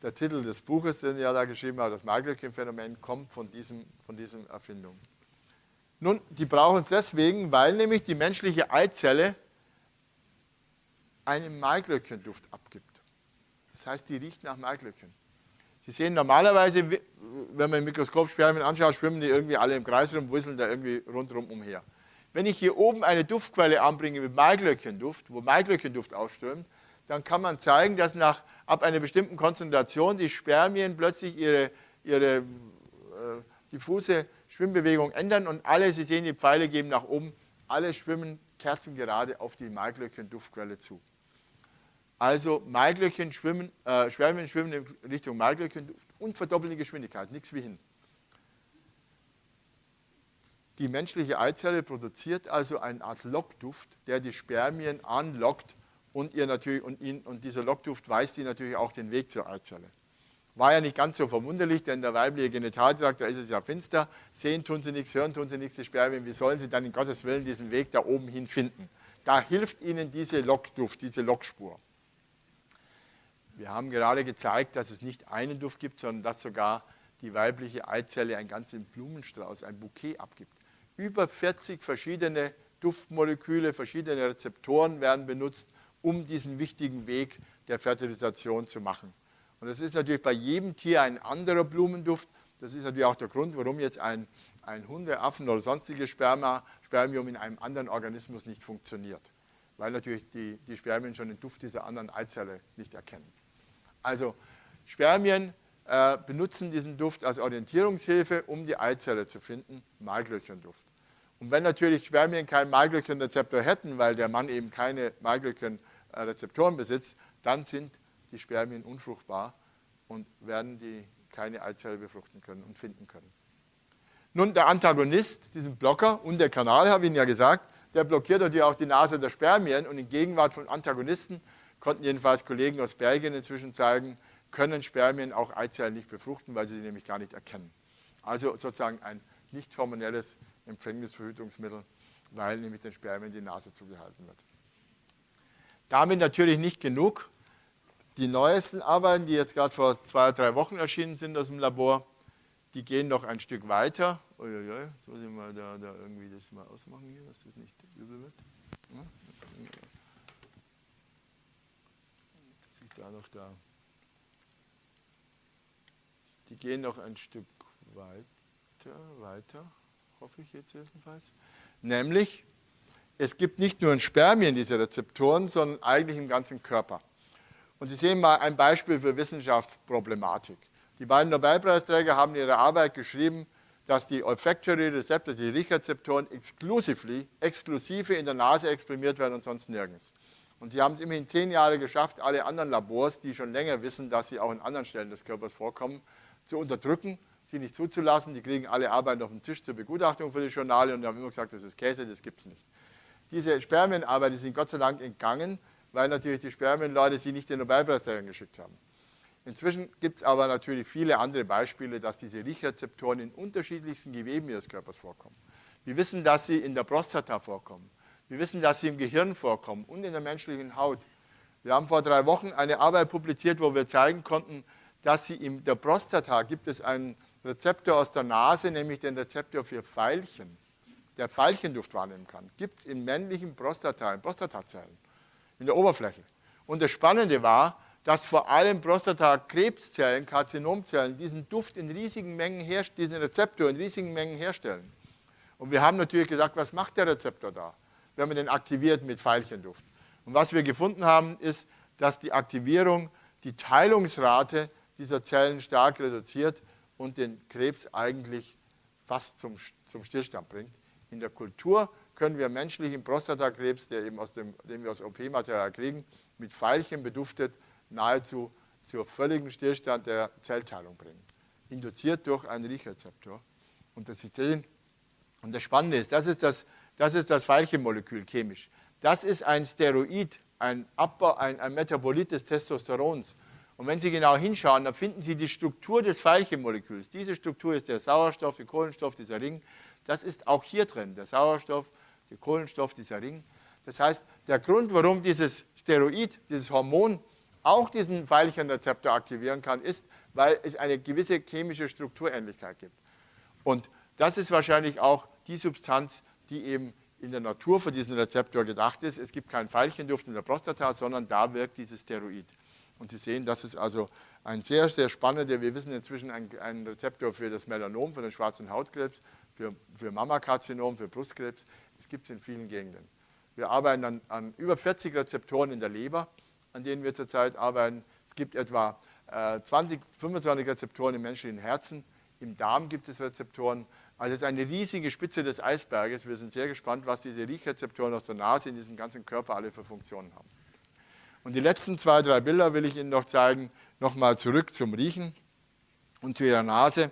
der Titel des Buches, den ich ja da geschrieben habe. Das Maiglöckchenphänomen kommt von, diesem, von dieser Erfindung. Nun, die brauchen es deswegen, weil nämlich die menschliche Eizelle einen Maiglöckchenduft abgibt. Das heißt, die riecht nach Maiglöckchen. Sie sehen normalerweise, wenn man im Mikroskop Spermien anschaut, schwimmen die irgendwie alle im Kreis rum, wusseln da irgendwie rundherum umher. Wenn ich hier oben eine Duftquelle anbringe mit Maiglöckchenduft, wo Maiglöckchenduft ausströmt, dann kann man zeigen, dass nach ab einer bestimmten Konzentration die Spermien plötzlich ihre, ihre äh, diffuse Schwimmbewegung ändern und alle, Sie sehen, die Pfeile geben nach oben, alle schwimmen kerzengerade auf die Maiglöckchen-Duftquelle zu. Also Maiglöckchen schwimmen, äh, Spermien schwimmen in Richtung Maiglöckchen und verdoppeln die Geschwindigkeit, nichts wie hin. Die menschliche Eizelle produziert also eine Art Lockduft, der die Spermien anlockt und, ihr natürlich, und, ihn, und dieser Lockduft weist ihnen natürlich auch den Weg zur Eizelle. War ja nicht ganz so verwunderlich, denn der weibliche Genitaltrakt, da ist es ja finster. Sehen tun sie nichts, hören tun sie nichts, die Spermien. Wie sollen sie dann in Gottes Willen diesen Weg da oben hin finden? Da hilft ihnen diese Lockduft, diese Lockspur. Wir haben gerade gezeigt, dass es nicht einen Duft gibt, sondern dass sogar die weibliche Eizelle einen ganzen Blumenstrauß, ein Bouquet abgibt. Über 40 verschiedene Duftmoleküle, verschiedene Rezeptoren werden benutzt, um diesen wichtigen Weg der Fertilisation zu machen. Und das ist natürlich bei jedem Tier ein anderer Blumenduft. Das ist natürlich auch der Grund, warum jetzt ein, ein Hundeaffen oder sonstiges Sperma, Spermium in einem anderen Organismus nicht funktioniert. Weil natürlich die, die Spermien schon den Duft dieser anderen Eizelle nicht erkennen. Also Spermien äh, benutzen diesen Duft als Orientierungshilfe, um die Eizelle zu finden, Maiglöckchenduft. Und wenn natürlich Spermien keinen Maiglöckchenrezeptor hätten, weil der Mann eben keine Maiglöckchenrezeptoren besitzt, dann sind die Spermien unfruchtbar und werden die keine Eizelle befruchten können und finden können. Nun, der Antagonist, diesen Blocker und der Kanal, habe ich Ihnen ja gesagt, der blockiert natürlich auch die Nase der Spermien und in Gegenwart von Antagonisten konnten jedenfalls Kollegen aus Belgien inzwischen zeigen, können Spermien auch Eizellen nicht befruchten, weil sie sie nämlich gar nicht erkennen. Also sozusagen ein nicht hormonelles Empfängnisverhütungsmittel, weil nämlich den Spermien die Nase zugehalten wird. Damit natürlich nicht genug. Die neuesten Arbeiten, die jetzt gerade vor zwei, drei Wochen erschienen sind aus dem Labor, die gehen noch ein Stück weiter. Uiuiui, muss ich mal da, da irgendwie das mal ausmachen hier, dass das nicht übel wird. Ja, da noch da. Die gehen noch ein Stück weiter, weiter, hoffe ich jetzt jedenfalls. Nämlich, es gibt nicht nur in Spermien diese Rezeptoren, sondern eigentlich im ganzen Körper. Und Sie sehen mal ein Beispiel für Wissenschaftsproblematik. Die beiden Nobelpreisträger haben in ihrer Arbeit geschrieben, dass die Olfactory Receptors, die Riechrezeptoren, exklusive in der Nase exprimiert werden und sonst nirgends. Und sie haben es immerhin zehn Jahre geschafft, alle anderen Labors, die schon länger wissen, dass sie auch in anderen Stellen des Körpers vorkommen, zu unterdrücken, sie nicht zuzulassen. Die kriegen alle Arbeiten auf den Tisch zur Begutachtung für die Journale und haben immer gesagt, das ist Käse, das gibt es nicht. Diese Spermienarbeiten sind Gott sei Dank entgangen, weil natürlich die Spermienleute sie nicht den Nobelpreisträgern geschickt haben. Inzwischen gibt es aber natürlich viele andere Beispiele, dass diese Riechrezeptoren in unterschiedlichsten Geweben ihres Körpers vorkommen. Wir wissen, dass sie in der Prostata vorkommen. Wir wissen, dass sie im Gehirn vorkommen und in der menschlichen Haut. Wir haben vor drei Wochen eine Arbeit publiziert, wo wir zeigen konnten, dass sie in der Prostata gibt es einen Rezeptor aus der Nase, nämlich den Rezeptor für Pfeilchen. der Veilchenduft wahrnehmen kann, gibt es in männlichen Prostata, in Prostatazellen, in der Oberfläche. Und das Spannende war, dass vor allem Prostatakrebszellen, Karzinomzellen diesen Duft in riesigen Mengen diesen Rezeptor in riesigen Mengen herstellen. Und wir haben natürlich gesagt, was macht der Rezeptor da, wenn man den aktiviert mit Veilchenduft? Und was wir gefunden haben, ist, dass die Aktivierung die Teilungsrate dieser Zellen stark reduziert und den Krebs eigentlich fast zum, zum Stillstand bringt. In der Kultur können wir menschlichen Prostatakrebs, der eben aus dem, den wir aus OP-Material kriegen, mit Pfeilchen beduftet nahezu zur völligen Stillstand der Zellteilung bringen. Induziert durch einen Riechrezeptor. Und das ist sehen, und das Spannende ist, das ist das, das, ist das Veilchenmolekül chemisch. Das ist ein Steroid, ein, Abbau, ein, ein Metabolit des Testosterons. Und wenn Sie genau hinschauen, dann finden Sie die Struktur des Veilchenmoleküls. Diese Struktur ist der Sauerstoff, der Kohlenstoff, dieser Ring. Das ist auch hier drin, der Sauerstoff, der Kohlenstoff, dieser Ring. Das heißt, der Grund, warum dieses Steroid, dieses Hormon auch diesen Veilchenrezeptor aktivieren kann, ist, weil es eine gewisse chemische Strukturähnlichkeit gibt. Und das ist wahrscheinlich auch die Substanz, die eben in der Natur für diesen Rezeptor gedacht ist. Es gibt keinen Veilchenduft in der Prostata, sondern da wirkt dieses Steroid. Und Sie sehen, das ist also ein sehr, sehr spannender, wir wissen inzwischen, ein, ein Rezeptor für das Melanom, für den schwarzen Hautkrebs, für, für Mammakarzinom, für Brustkrebs. Das gibt es in vielen Gegenden. Wir arbeiten an, an, über 40 Rezeptoren in der Leber, an denen wir zurzeit arbeiten. Es gibt etwa äh, 20, 25 Rezeptoren im menschlichen Herzen. Im Darm gibt es Rezeptoren. Also es ist eine riesige Spitze des Eisberges. Wir sind sehr gespannt, was diese Riechrezeptoren aus der Nase in diesem ganzen Körper alle für Funktionen haben. Und die letzten zwei, drei Bilder will ich Ihnen noch zeigen. Nochmal zurück zum Riechen und zu Ihrer Nase.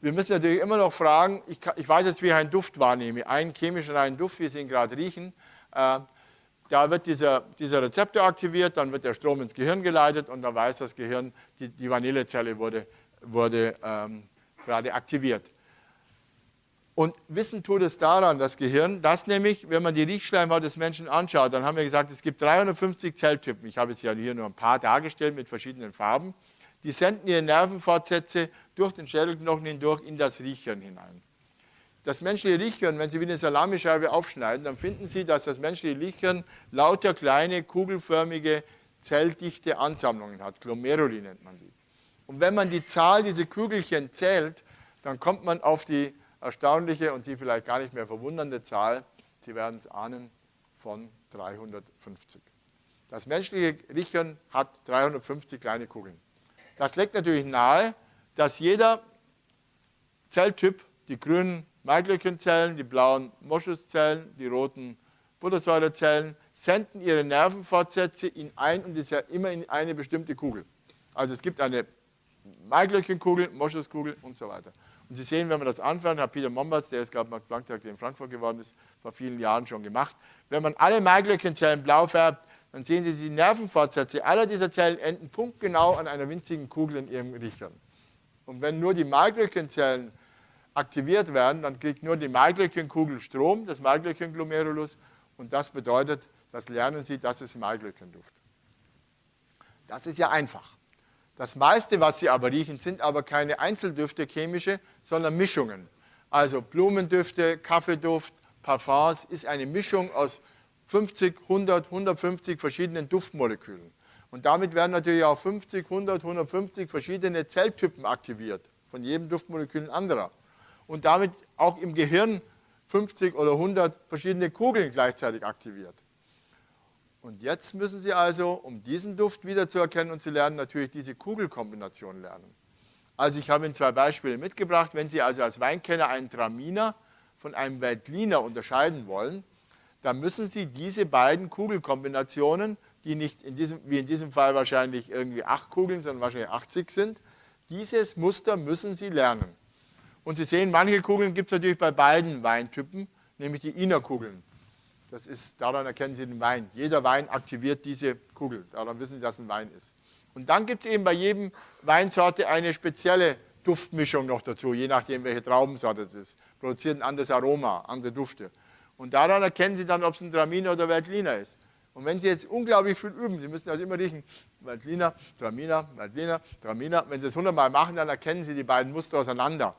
Wir müssen natürlich immer noch fragen, ich, kann, ich weiß jetzt, wie ich einen Duft wahrnehme, einen chemischen einen Duft, wie Sie ihn gerade riechen. Äh, da wird dieser, dieser Rezeptor aktiviert, dann wird der Strom ins Gehirn geleitet und dann weiß das Gehirn, die, die Vanillezelle wurde, wurde ähm, gerade aktiviert. Und Wissen tut es daran, das Gehirn, dass nämlich, wenn man die Riechschleimhaut des Menschen anschaut, dann haben wir gesagt, es gibt 350 Zelltypen. Ich habe es ja hier nur ein paar dargestellt mit verschiedenen Farben. Die senden ihre Nervenfortsätze durch den Schädelknochen hindurch in das Riechhirn hinein. Das menschliche Riechhirn, wenn Sie wie eine Salamischeibe aufschneiden, dann finden Sie, dass das menschliche Riechhirn lauter kleine, kugelförmige, zelldichte Ansammlungen hat. Glomeruli nennt man die. Und wenn man die Zahl dieser Kügelchen zählt, dann kommt man auf die erstaunliche und Sie vielleicht gar nicht mehr verwundernde Zahl, Sie werden es ahnen, von 350. Das menschliche Riechhirn hat 350 kleine Kugeln. Das legt natürlich nahe, dass jeder Zelltyp, die grünen Maiglöckchenzellen, die blauen Moschuszellen, die roten Buttersäurezellen, senden ihre Nervenfortsätze in ein und ist ja immer in eine bestimmte Kugel. Also es gibt eine Maiglöckchenkugel, Moschuskugel und so weiter. Und Sie sehen, wenn man das anfängt, hat Peter Mombatz, der ist gerade Max Planck-Tag in Frankfurt geworden ist, vor vielen Jahren schon gemacht. Wenn man alle Maiglöckchenzellen blau färbt, dann sehen Sie, die Nervenfortsätze aller dieser Zellen enden punktgenau an einer winzigen Kugel in ihrem Riechern. Und wenn nur die Maiglöckchenzellen aktiviert werden, dann kriegt nur die Maiglöckchenkugel Strom, das Maiglöckchenglomerulus, und das bedeutet, das lernen Sie, das ist Maiglöckchenduft. Das ist ja einfach. Das meiste, was Sie aber riechen, sind aber keine Einzeldüfte chemische, sondern Mischungen. Also Blumendüfte, Kaffeeduft, Parfums ist eine Mischung aus 50, 100, 150 verschiedenen Duftmolekülen. Und damit werden natürlich auch 50, 100, 150 verschiedene Zelltypen aktiviert, von jedem Duftmolekül ein anderer. Und damit auch im Gehirn 50 oder 100 verschiedene Kugeln gleichzeitig aktiviert. Und jetzt müssen Sie also, um diesen Duft wiederzuerkennen und zu lernen, natürlich diese Kugelkombination lernen. Also ich habe Ihnen zwei Beispiele mitgebracht. Wenn Sie also als Weinkenner einen Traminer von einem Veltliner unterscheiden wollen, dann müssen Sie diese beiden Kugelkombinationen, die nicht in diesem, wie in diesem Fall wahrscheinlich irgendwie acht Kugeln, sondern wahrscheinlich 80 sind, dieses Muster müssen Sie lernen. Und Sie sehen, manche Kugeln gibt es natürlich bei beiden Weintypen, nämlich die Innerkugeln. Das ist, daran erkennen Sie den Wein. Jeder Wein aktiviert diese Kugel. Daran wissen Sie, dass ein Wein ist. Und dann gibt es eben bei jedem Weinsorte eine spezielle Duftmischung noch dazu, je nachdem, welche Traubensorte es ist. Produziert ein anderes Aroma, andere Dufte. Und daran erkennen Sie dann, ob es ein Traminer oder Veltliner ist. Und wenn Sie jetzt unglaublich viel üben, Sie müssen also immer riechen, Veltliner, Traminer, Veltliner, Traminer. Wenn Sie es hundertmal machen, dann erkennen Sie die beiden Muster auseinander.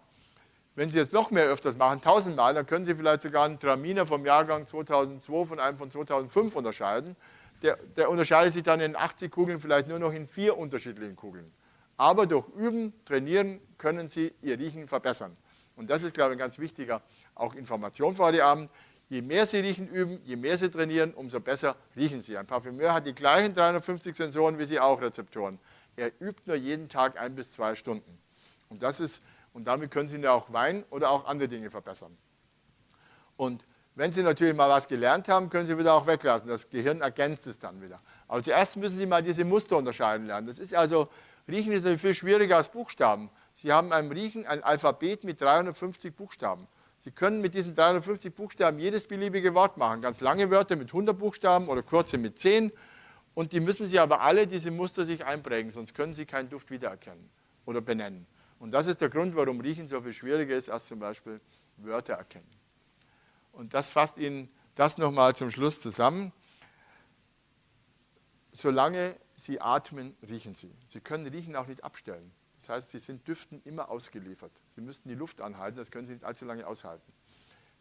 Wenn Sie jetzt noch mehr öfters machen, tausendmal, dann können Sie vielleicht sogar einen Traminer vom Jahrgang 2002 von einem von 2005 unterscheiden. Der, der unterscheidet sich dann in 80 Kugeln vielleicht nur noch in vier unterschiedlichen Kugeln. Aber durch Üben, Trainieren können Sie Ihr Riechen verbessern. Und das ist, glaube ich, ein ganz wichtiger auch Information für heute Abend. Je mehr Sie Riechen üben, je mehr Sie trainieren, umso besser riechen Sie. Ein Parfümeur hat die gleichen 350 Sensoren wie Sie auch Rezeptoren. Er übt nur jeden Tag ein bis zwei Stunden. Und das ist und damit können Sie auch Wein oder auch andere Dinge verbessern. Und wenn Sie natürlich mal was gelernt haben, können Sie wieder auch weglassen. Das Gehirn ergänzt es dann wieder. Aber zuerst müssen Sie mal diese Muster unterscheiden lernen. Das ist also, Riechen ist viel schwieriger als Buchstaben. Sie haben beim Riechen ein Alphabet mit 350 Buchstaben. Sie können mit diesen 350 Buchstaben jedes beliebige Wort machen. Ganz lange Wörter mit 100 Buchstaben oder kurze mit 10. Und die müssen Sie aber alle diese Muster sich einprägen, sonst können Sie keinen Duft wiedererkennen oder benennen. Und das ist der Grund, warum Riechen so viel schwieriger ist als zum Beispiel Wörter erkennen. Und das fasst Ihnen das nochmal zum Schluss zusammen. Solange Sie atmen, riechen Sie. Sie können Riechen auch nicht abstellen. Das heißt, Sie sind Düften immer ausgeliefert. Sie müssten die Luft anhalten, das können Sie nicht allzu lange aushalten.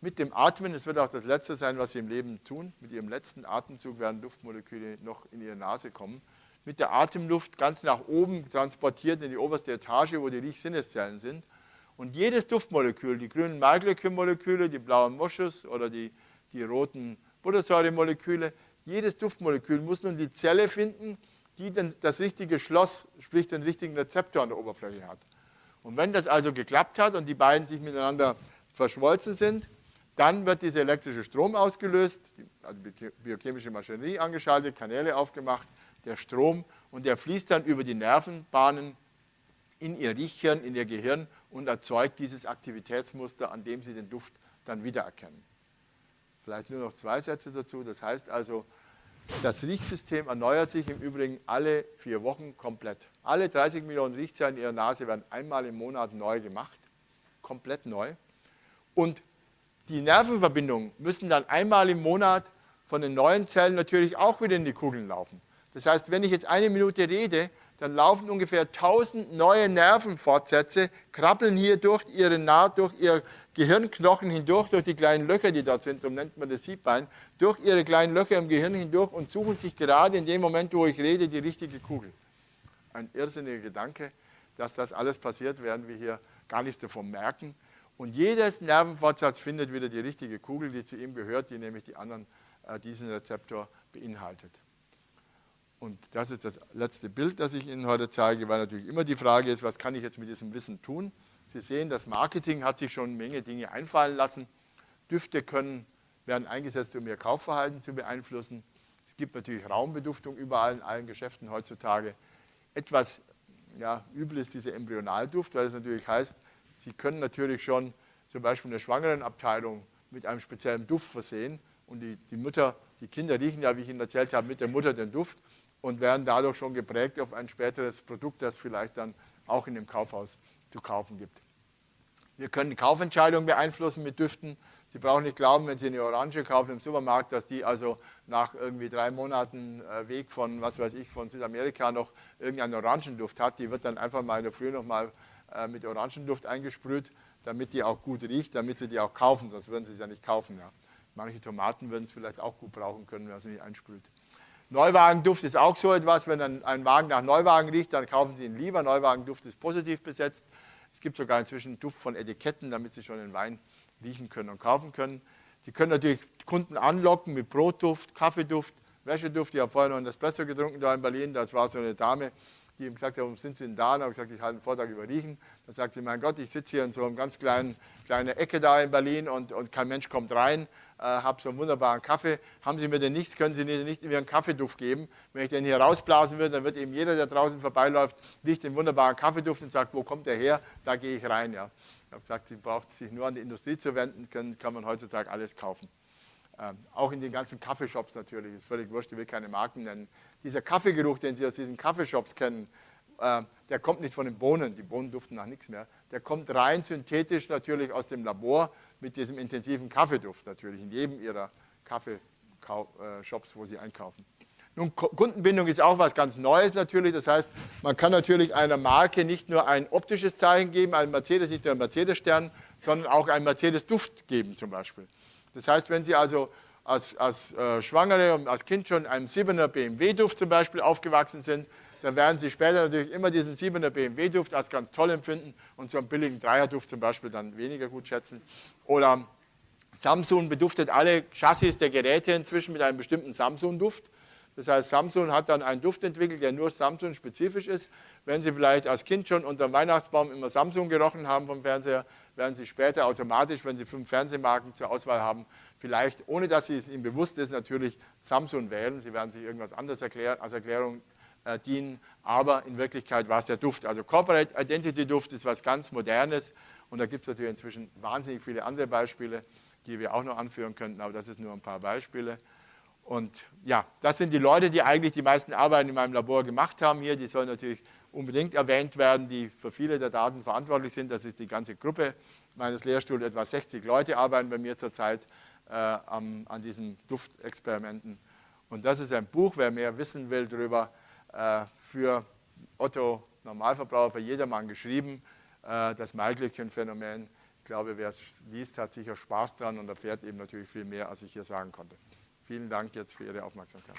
Mit dem Atmen, es wird auch das Letzte sein, was Sie im Leben tun, mit Ihrem letzten Atemzug werden Duftmoleküle noch in Ihre Nase kommen mit der Atemluft ganz nach oben transportiert in die oberste Etage, wo die Riechsinneszellen sind. Und jedes Duftmolekül, die grünen Maiglöckchen-Moleküle, die blauen Moschus oder die, die roten Buttersäure-Moleküle, jedes Duftmolekül muss nun die Zelle finden, die dann das richtige Schloss, sprich den richtigen Rezeptor an der Oberfläche hat. Und wenn das also geklappt hat und die beiden sich miteinander verschmolzen sind, dann wird dieser elektrische Strom ausgelöst, also biochemische Maschinerie angeschaltet, Kanäle aufgemacht der Strom und der fließt dann über die Nervenbahnen in ihr Riechhirn, in ihr Gehirn und erzeugt dieses Aktivitätsmuster, an dem Sie den Duft dann wiedererkennen. Vielleicht nur noch zwei Sätze dazu. Das heißt also, das Riechsystem erneuert sich im Übrigen alle vier Wochen komplett. Alle 30 Millionen Riechzellen in Ihrer Nase werden einmal im Monat neu gemacht, komplett neu. Und die Nervenverbindungen müssen dann einmal im Monat von den neuen Zellen natürlich auch wieder in die Kugeln laufen. Das heißt, wenn ich jetzt eine Minute rede, dann laufen ungefähr 1000 neue Nervenfortsätze, krabbeln hier durch ihre Naht, durch ihr Gehirnknochen hindurch, durch die kleinen Löcher, die dort sind, so nennt man das Siebbein, durch ihre kleinen Löcher im Gehirn hindurch und suchen sich gerade in dem Moment, wo ich rede, die richtige Kugel. Ein irrsinniger Gedanke, dass das alles passiert, werden wir hier gar nichts davon merken. Und jedes Nervenfortsatz findet wieder die richtige Kugel, die zu ihm gehört, die nämlich die anderen, äh, diesen Rezeptor beinhaltet. Und das ist das letzte Bild, das ich Ihnen heute zeige, weil natürlich immer die Frage ist, was kann ich jetzt mit diesem Wissen tun? Sie sehen, das Marketing hat sich schon eine Menge Dinge einfallen lassen. Düfte können, werden eingesetzt, um Ihr Kaufverhalten zu beeinflussen. Es gibt natürlich Raumbeduftung überall in allen Geschäften heutzutage. Etwas ja, übel ist dieser Embryonalduft, weil es natürlich heißt, Sie können natürlich schon zum Beispiel eine Schwangerenabteilung mit einem speziellen Duft versehen und die, die Mutter, die Kinder riechen ja, wie ich Ihnen erzählt habe, mit der Mutter den Duft und werden dadurch schon geprägt auf ein späteres Produkt, das vielleicht dann auch in dem Kaufhaus zu kaufen gibt. Wir können Kaufentscheidungen beeinflussen mit Düften. Sie brauchen nicht glauben, wenn Sie eine Orange kaufen im Supermarkt, dass die also nach irgendwie drei Monaten äh, Weg von, was weiß ich, von Südamerika noch irgendeinen Orangenduft hat. Die wird dann einfach mal in der Früh nochmal äh, mit Orangenduft eingesprüht, damit die auch gut riecht, damit Sie die auch kaufen, sonst würden Sie sie ja nicht kaufen. Ja. Manche Tomaten würden es vielleicht auch gut brauchen können, wenn man sie nicht einsprüht. Neuwagenduft ist auch so etwas, wenn ein, ein Wagen nach Neuwagen riecht, dann kaufen Sie ihn lieber. Neuwagenduft ist positiv besetzt. Es gibt sogar inzwischen Duft von Etiketten, damit Sie schon den Wein riechen können und kaufen können. Sie können natürlich Kunden anlocken mit Brotduft, Kaffeeduft, Wäscheduft. Ich habe vorher noch einen Espresso getrunken da in Berlin. Das war so eine Dame, die ihm gesagt hat, warum sind Sie denn da? Und habe gesagt, ich halte einen Vortrag über Riechen. Dann sagt sie, mein Gott, ich sitze hier in so einer ganz kleinen, kleinen Ecke da in Berlin und, und kein Mensch kommt rein äh, habe so einen wunderbaren Kaffee. Haben Sie mir denn nichts, können Sie mir nicht Ihren Kaffeeduft geben? Wenn ich den hier rausblasen würde, dann wird eben jeder, der draußen vorbeiläuft, riecht den wunderbaren Kaffeeduft und sagt, wo kommt der her? Da gehe ich rein. Ja. Ich habe gesagt, Sie braucht sich nur an die Industrie zu wenden, können, kann man heutzutage alles kaufen. Ähm, auch in den ganzen Kaffeeshops natürlich, ist völlig wurscht, ich will keine Marken nennen. Dieser Kaffeegeruch, den Sie aus diesen Kaffeeshops kennen, äh, der kommt nicht von den Bohnen, die Bohnen duften nach nichts mehr. Der kommt rein synthetisch natürlich aus dem Labor mit diesem intensiven Kaffeeduft natürlich in jedem ihrer Kaffeeshops, wo sie einkaufen. Nun, Kundenbindung ist auch was ganz Neues natürlich. Das heißt, man kann natürlich einer Marke nicht nur ein optisches Zeichen geben, ein Mercedes nicht nur ein Mercedes-Stern, sondern auch einen Mercedes-Duft geben zum Beispiel. Das heißt, wenn Sie also als, als äh, Schwangere und als Kind schon einem 7er BMW-Duft zum Beispiel aufgewachsen sind, dann werden Sie später natürlich immer diesen 7er BMW-Duft als ganz toll empfinden und so einen billigen Dreier-Duft zum Beispiel dann weniger gut schätzen. Oder Samsung beduftet alle Chassis der Geräte inzwischen mit einem bestimmten Samsung-Duft. Das heißt, Samsung hat dann einen Duft entwickelt, der nur Samsung-spezifisch ist. Wenn Sie vielleicht als Kind schon unter dem Weihnachtsbaum immer Samsung gerochen haben vom Fernseher, werden Sie später automatisch, wenn Sie fünf Fernsehmarken zur Auswahl haben, vielleicht, ohne dass Sie es Ihnen bewusst ist, natürlich Samsung wählen. Sie werden sich irgendwas anderes erklären, als Erklärung äh, dienen, aber in Wirklichkeit war es der Duft. Also Corporate Identity Duft ist was ganz Modernes und da gibt es natürlich inzwischen wahnsinnig viele andere Beispiele, die wir auch noch anführen könnten, aber das ist nur ein paar Beispiele. Und ja, das sind die Leute, die eigentlich die meisten Arbeiten in meinem Labor gemacht haben hier. Die sollen natürlich unbedingt erwähnt werden, die für viele der Daten verantwortlich sind. Das ist die ganze Gruppe meines Lehrstuhls. Etwa 60 Leute arbeiten bei mir zurzeit äh, an, an diesen Duftexperimenten. Und das ist ein Buch, wer mehr wissen will darüber, für Otto Normalverbraucher, für jedermann geschrieben, äh, das Maiglöckchen-Phänomen. Ich glaube, wer es liest, hat sicher Spaß dran und erfährt eben natürlich viel mehr, als ich hier sagen konnte. Vielen Dank jetzt für Ihre Aufmerksamkeit.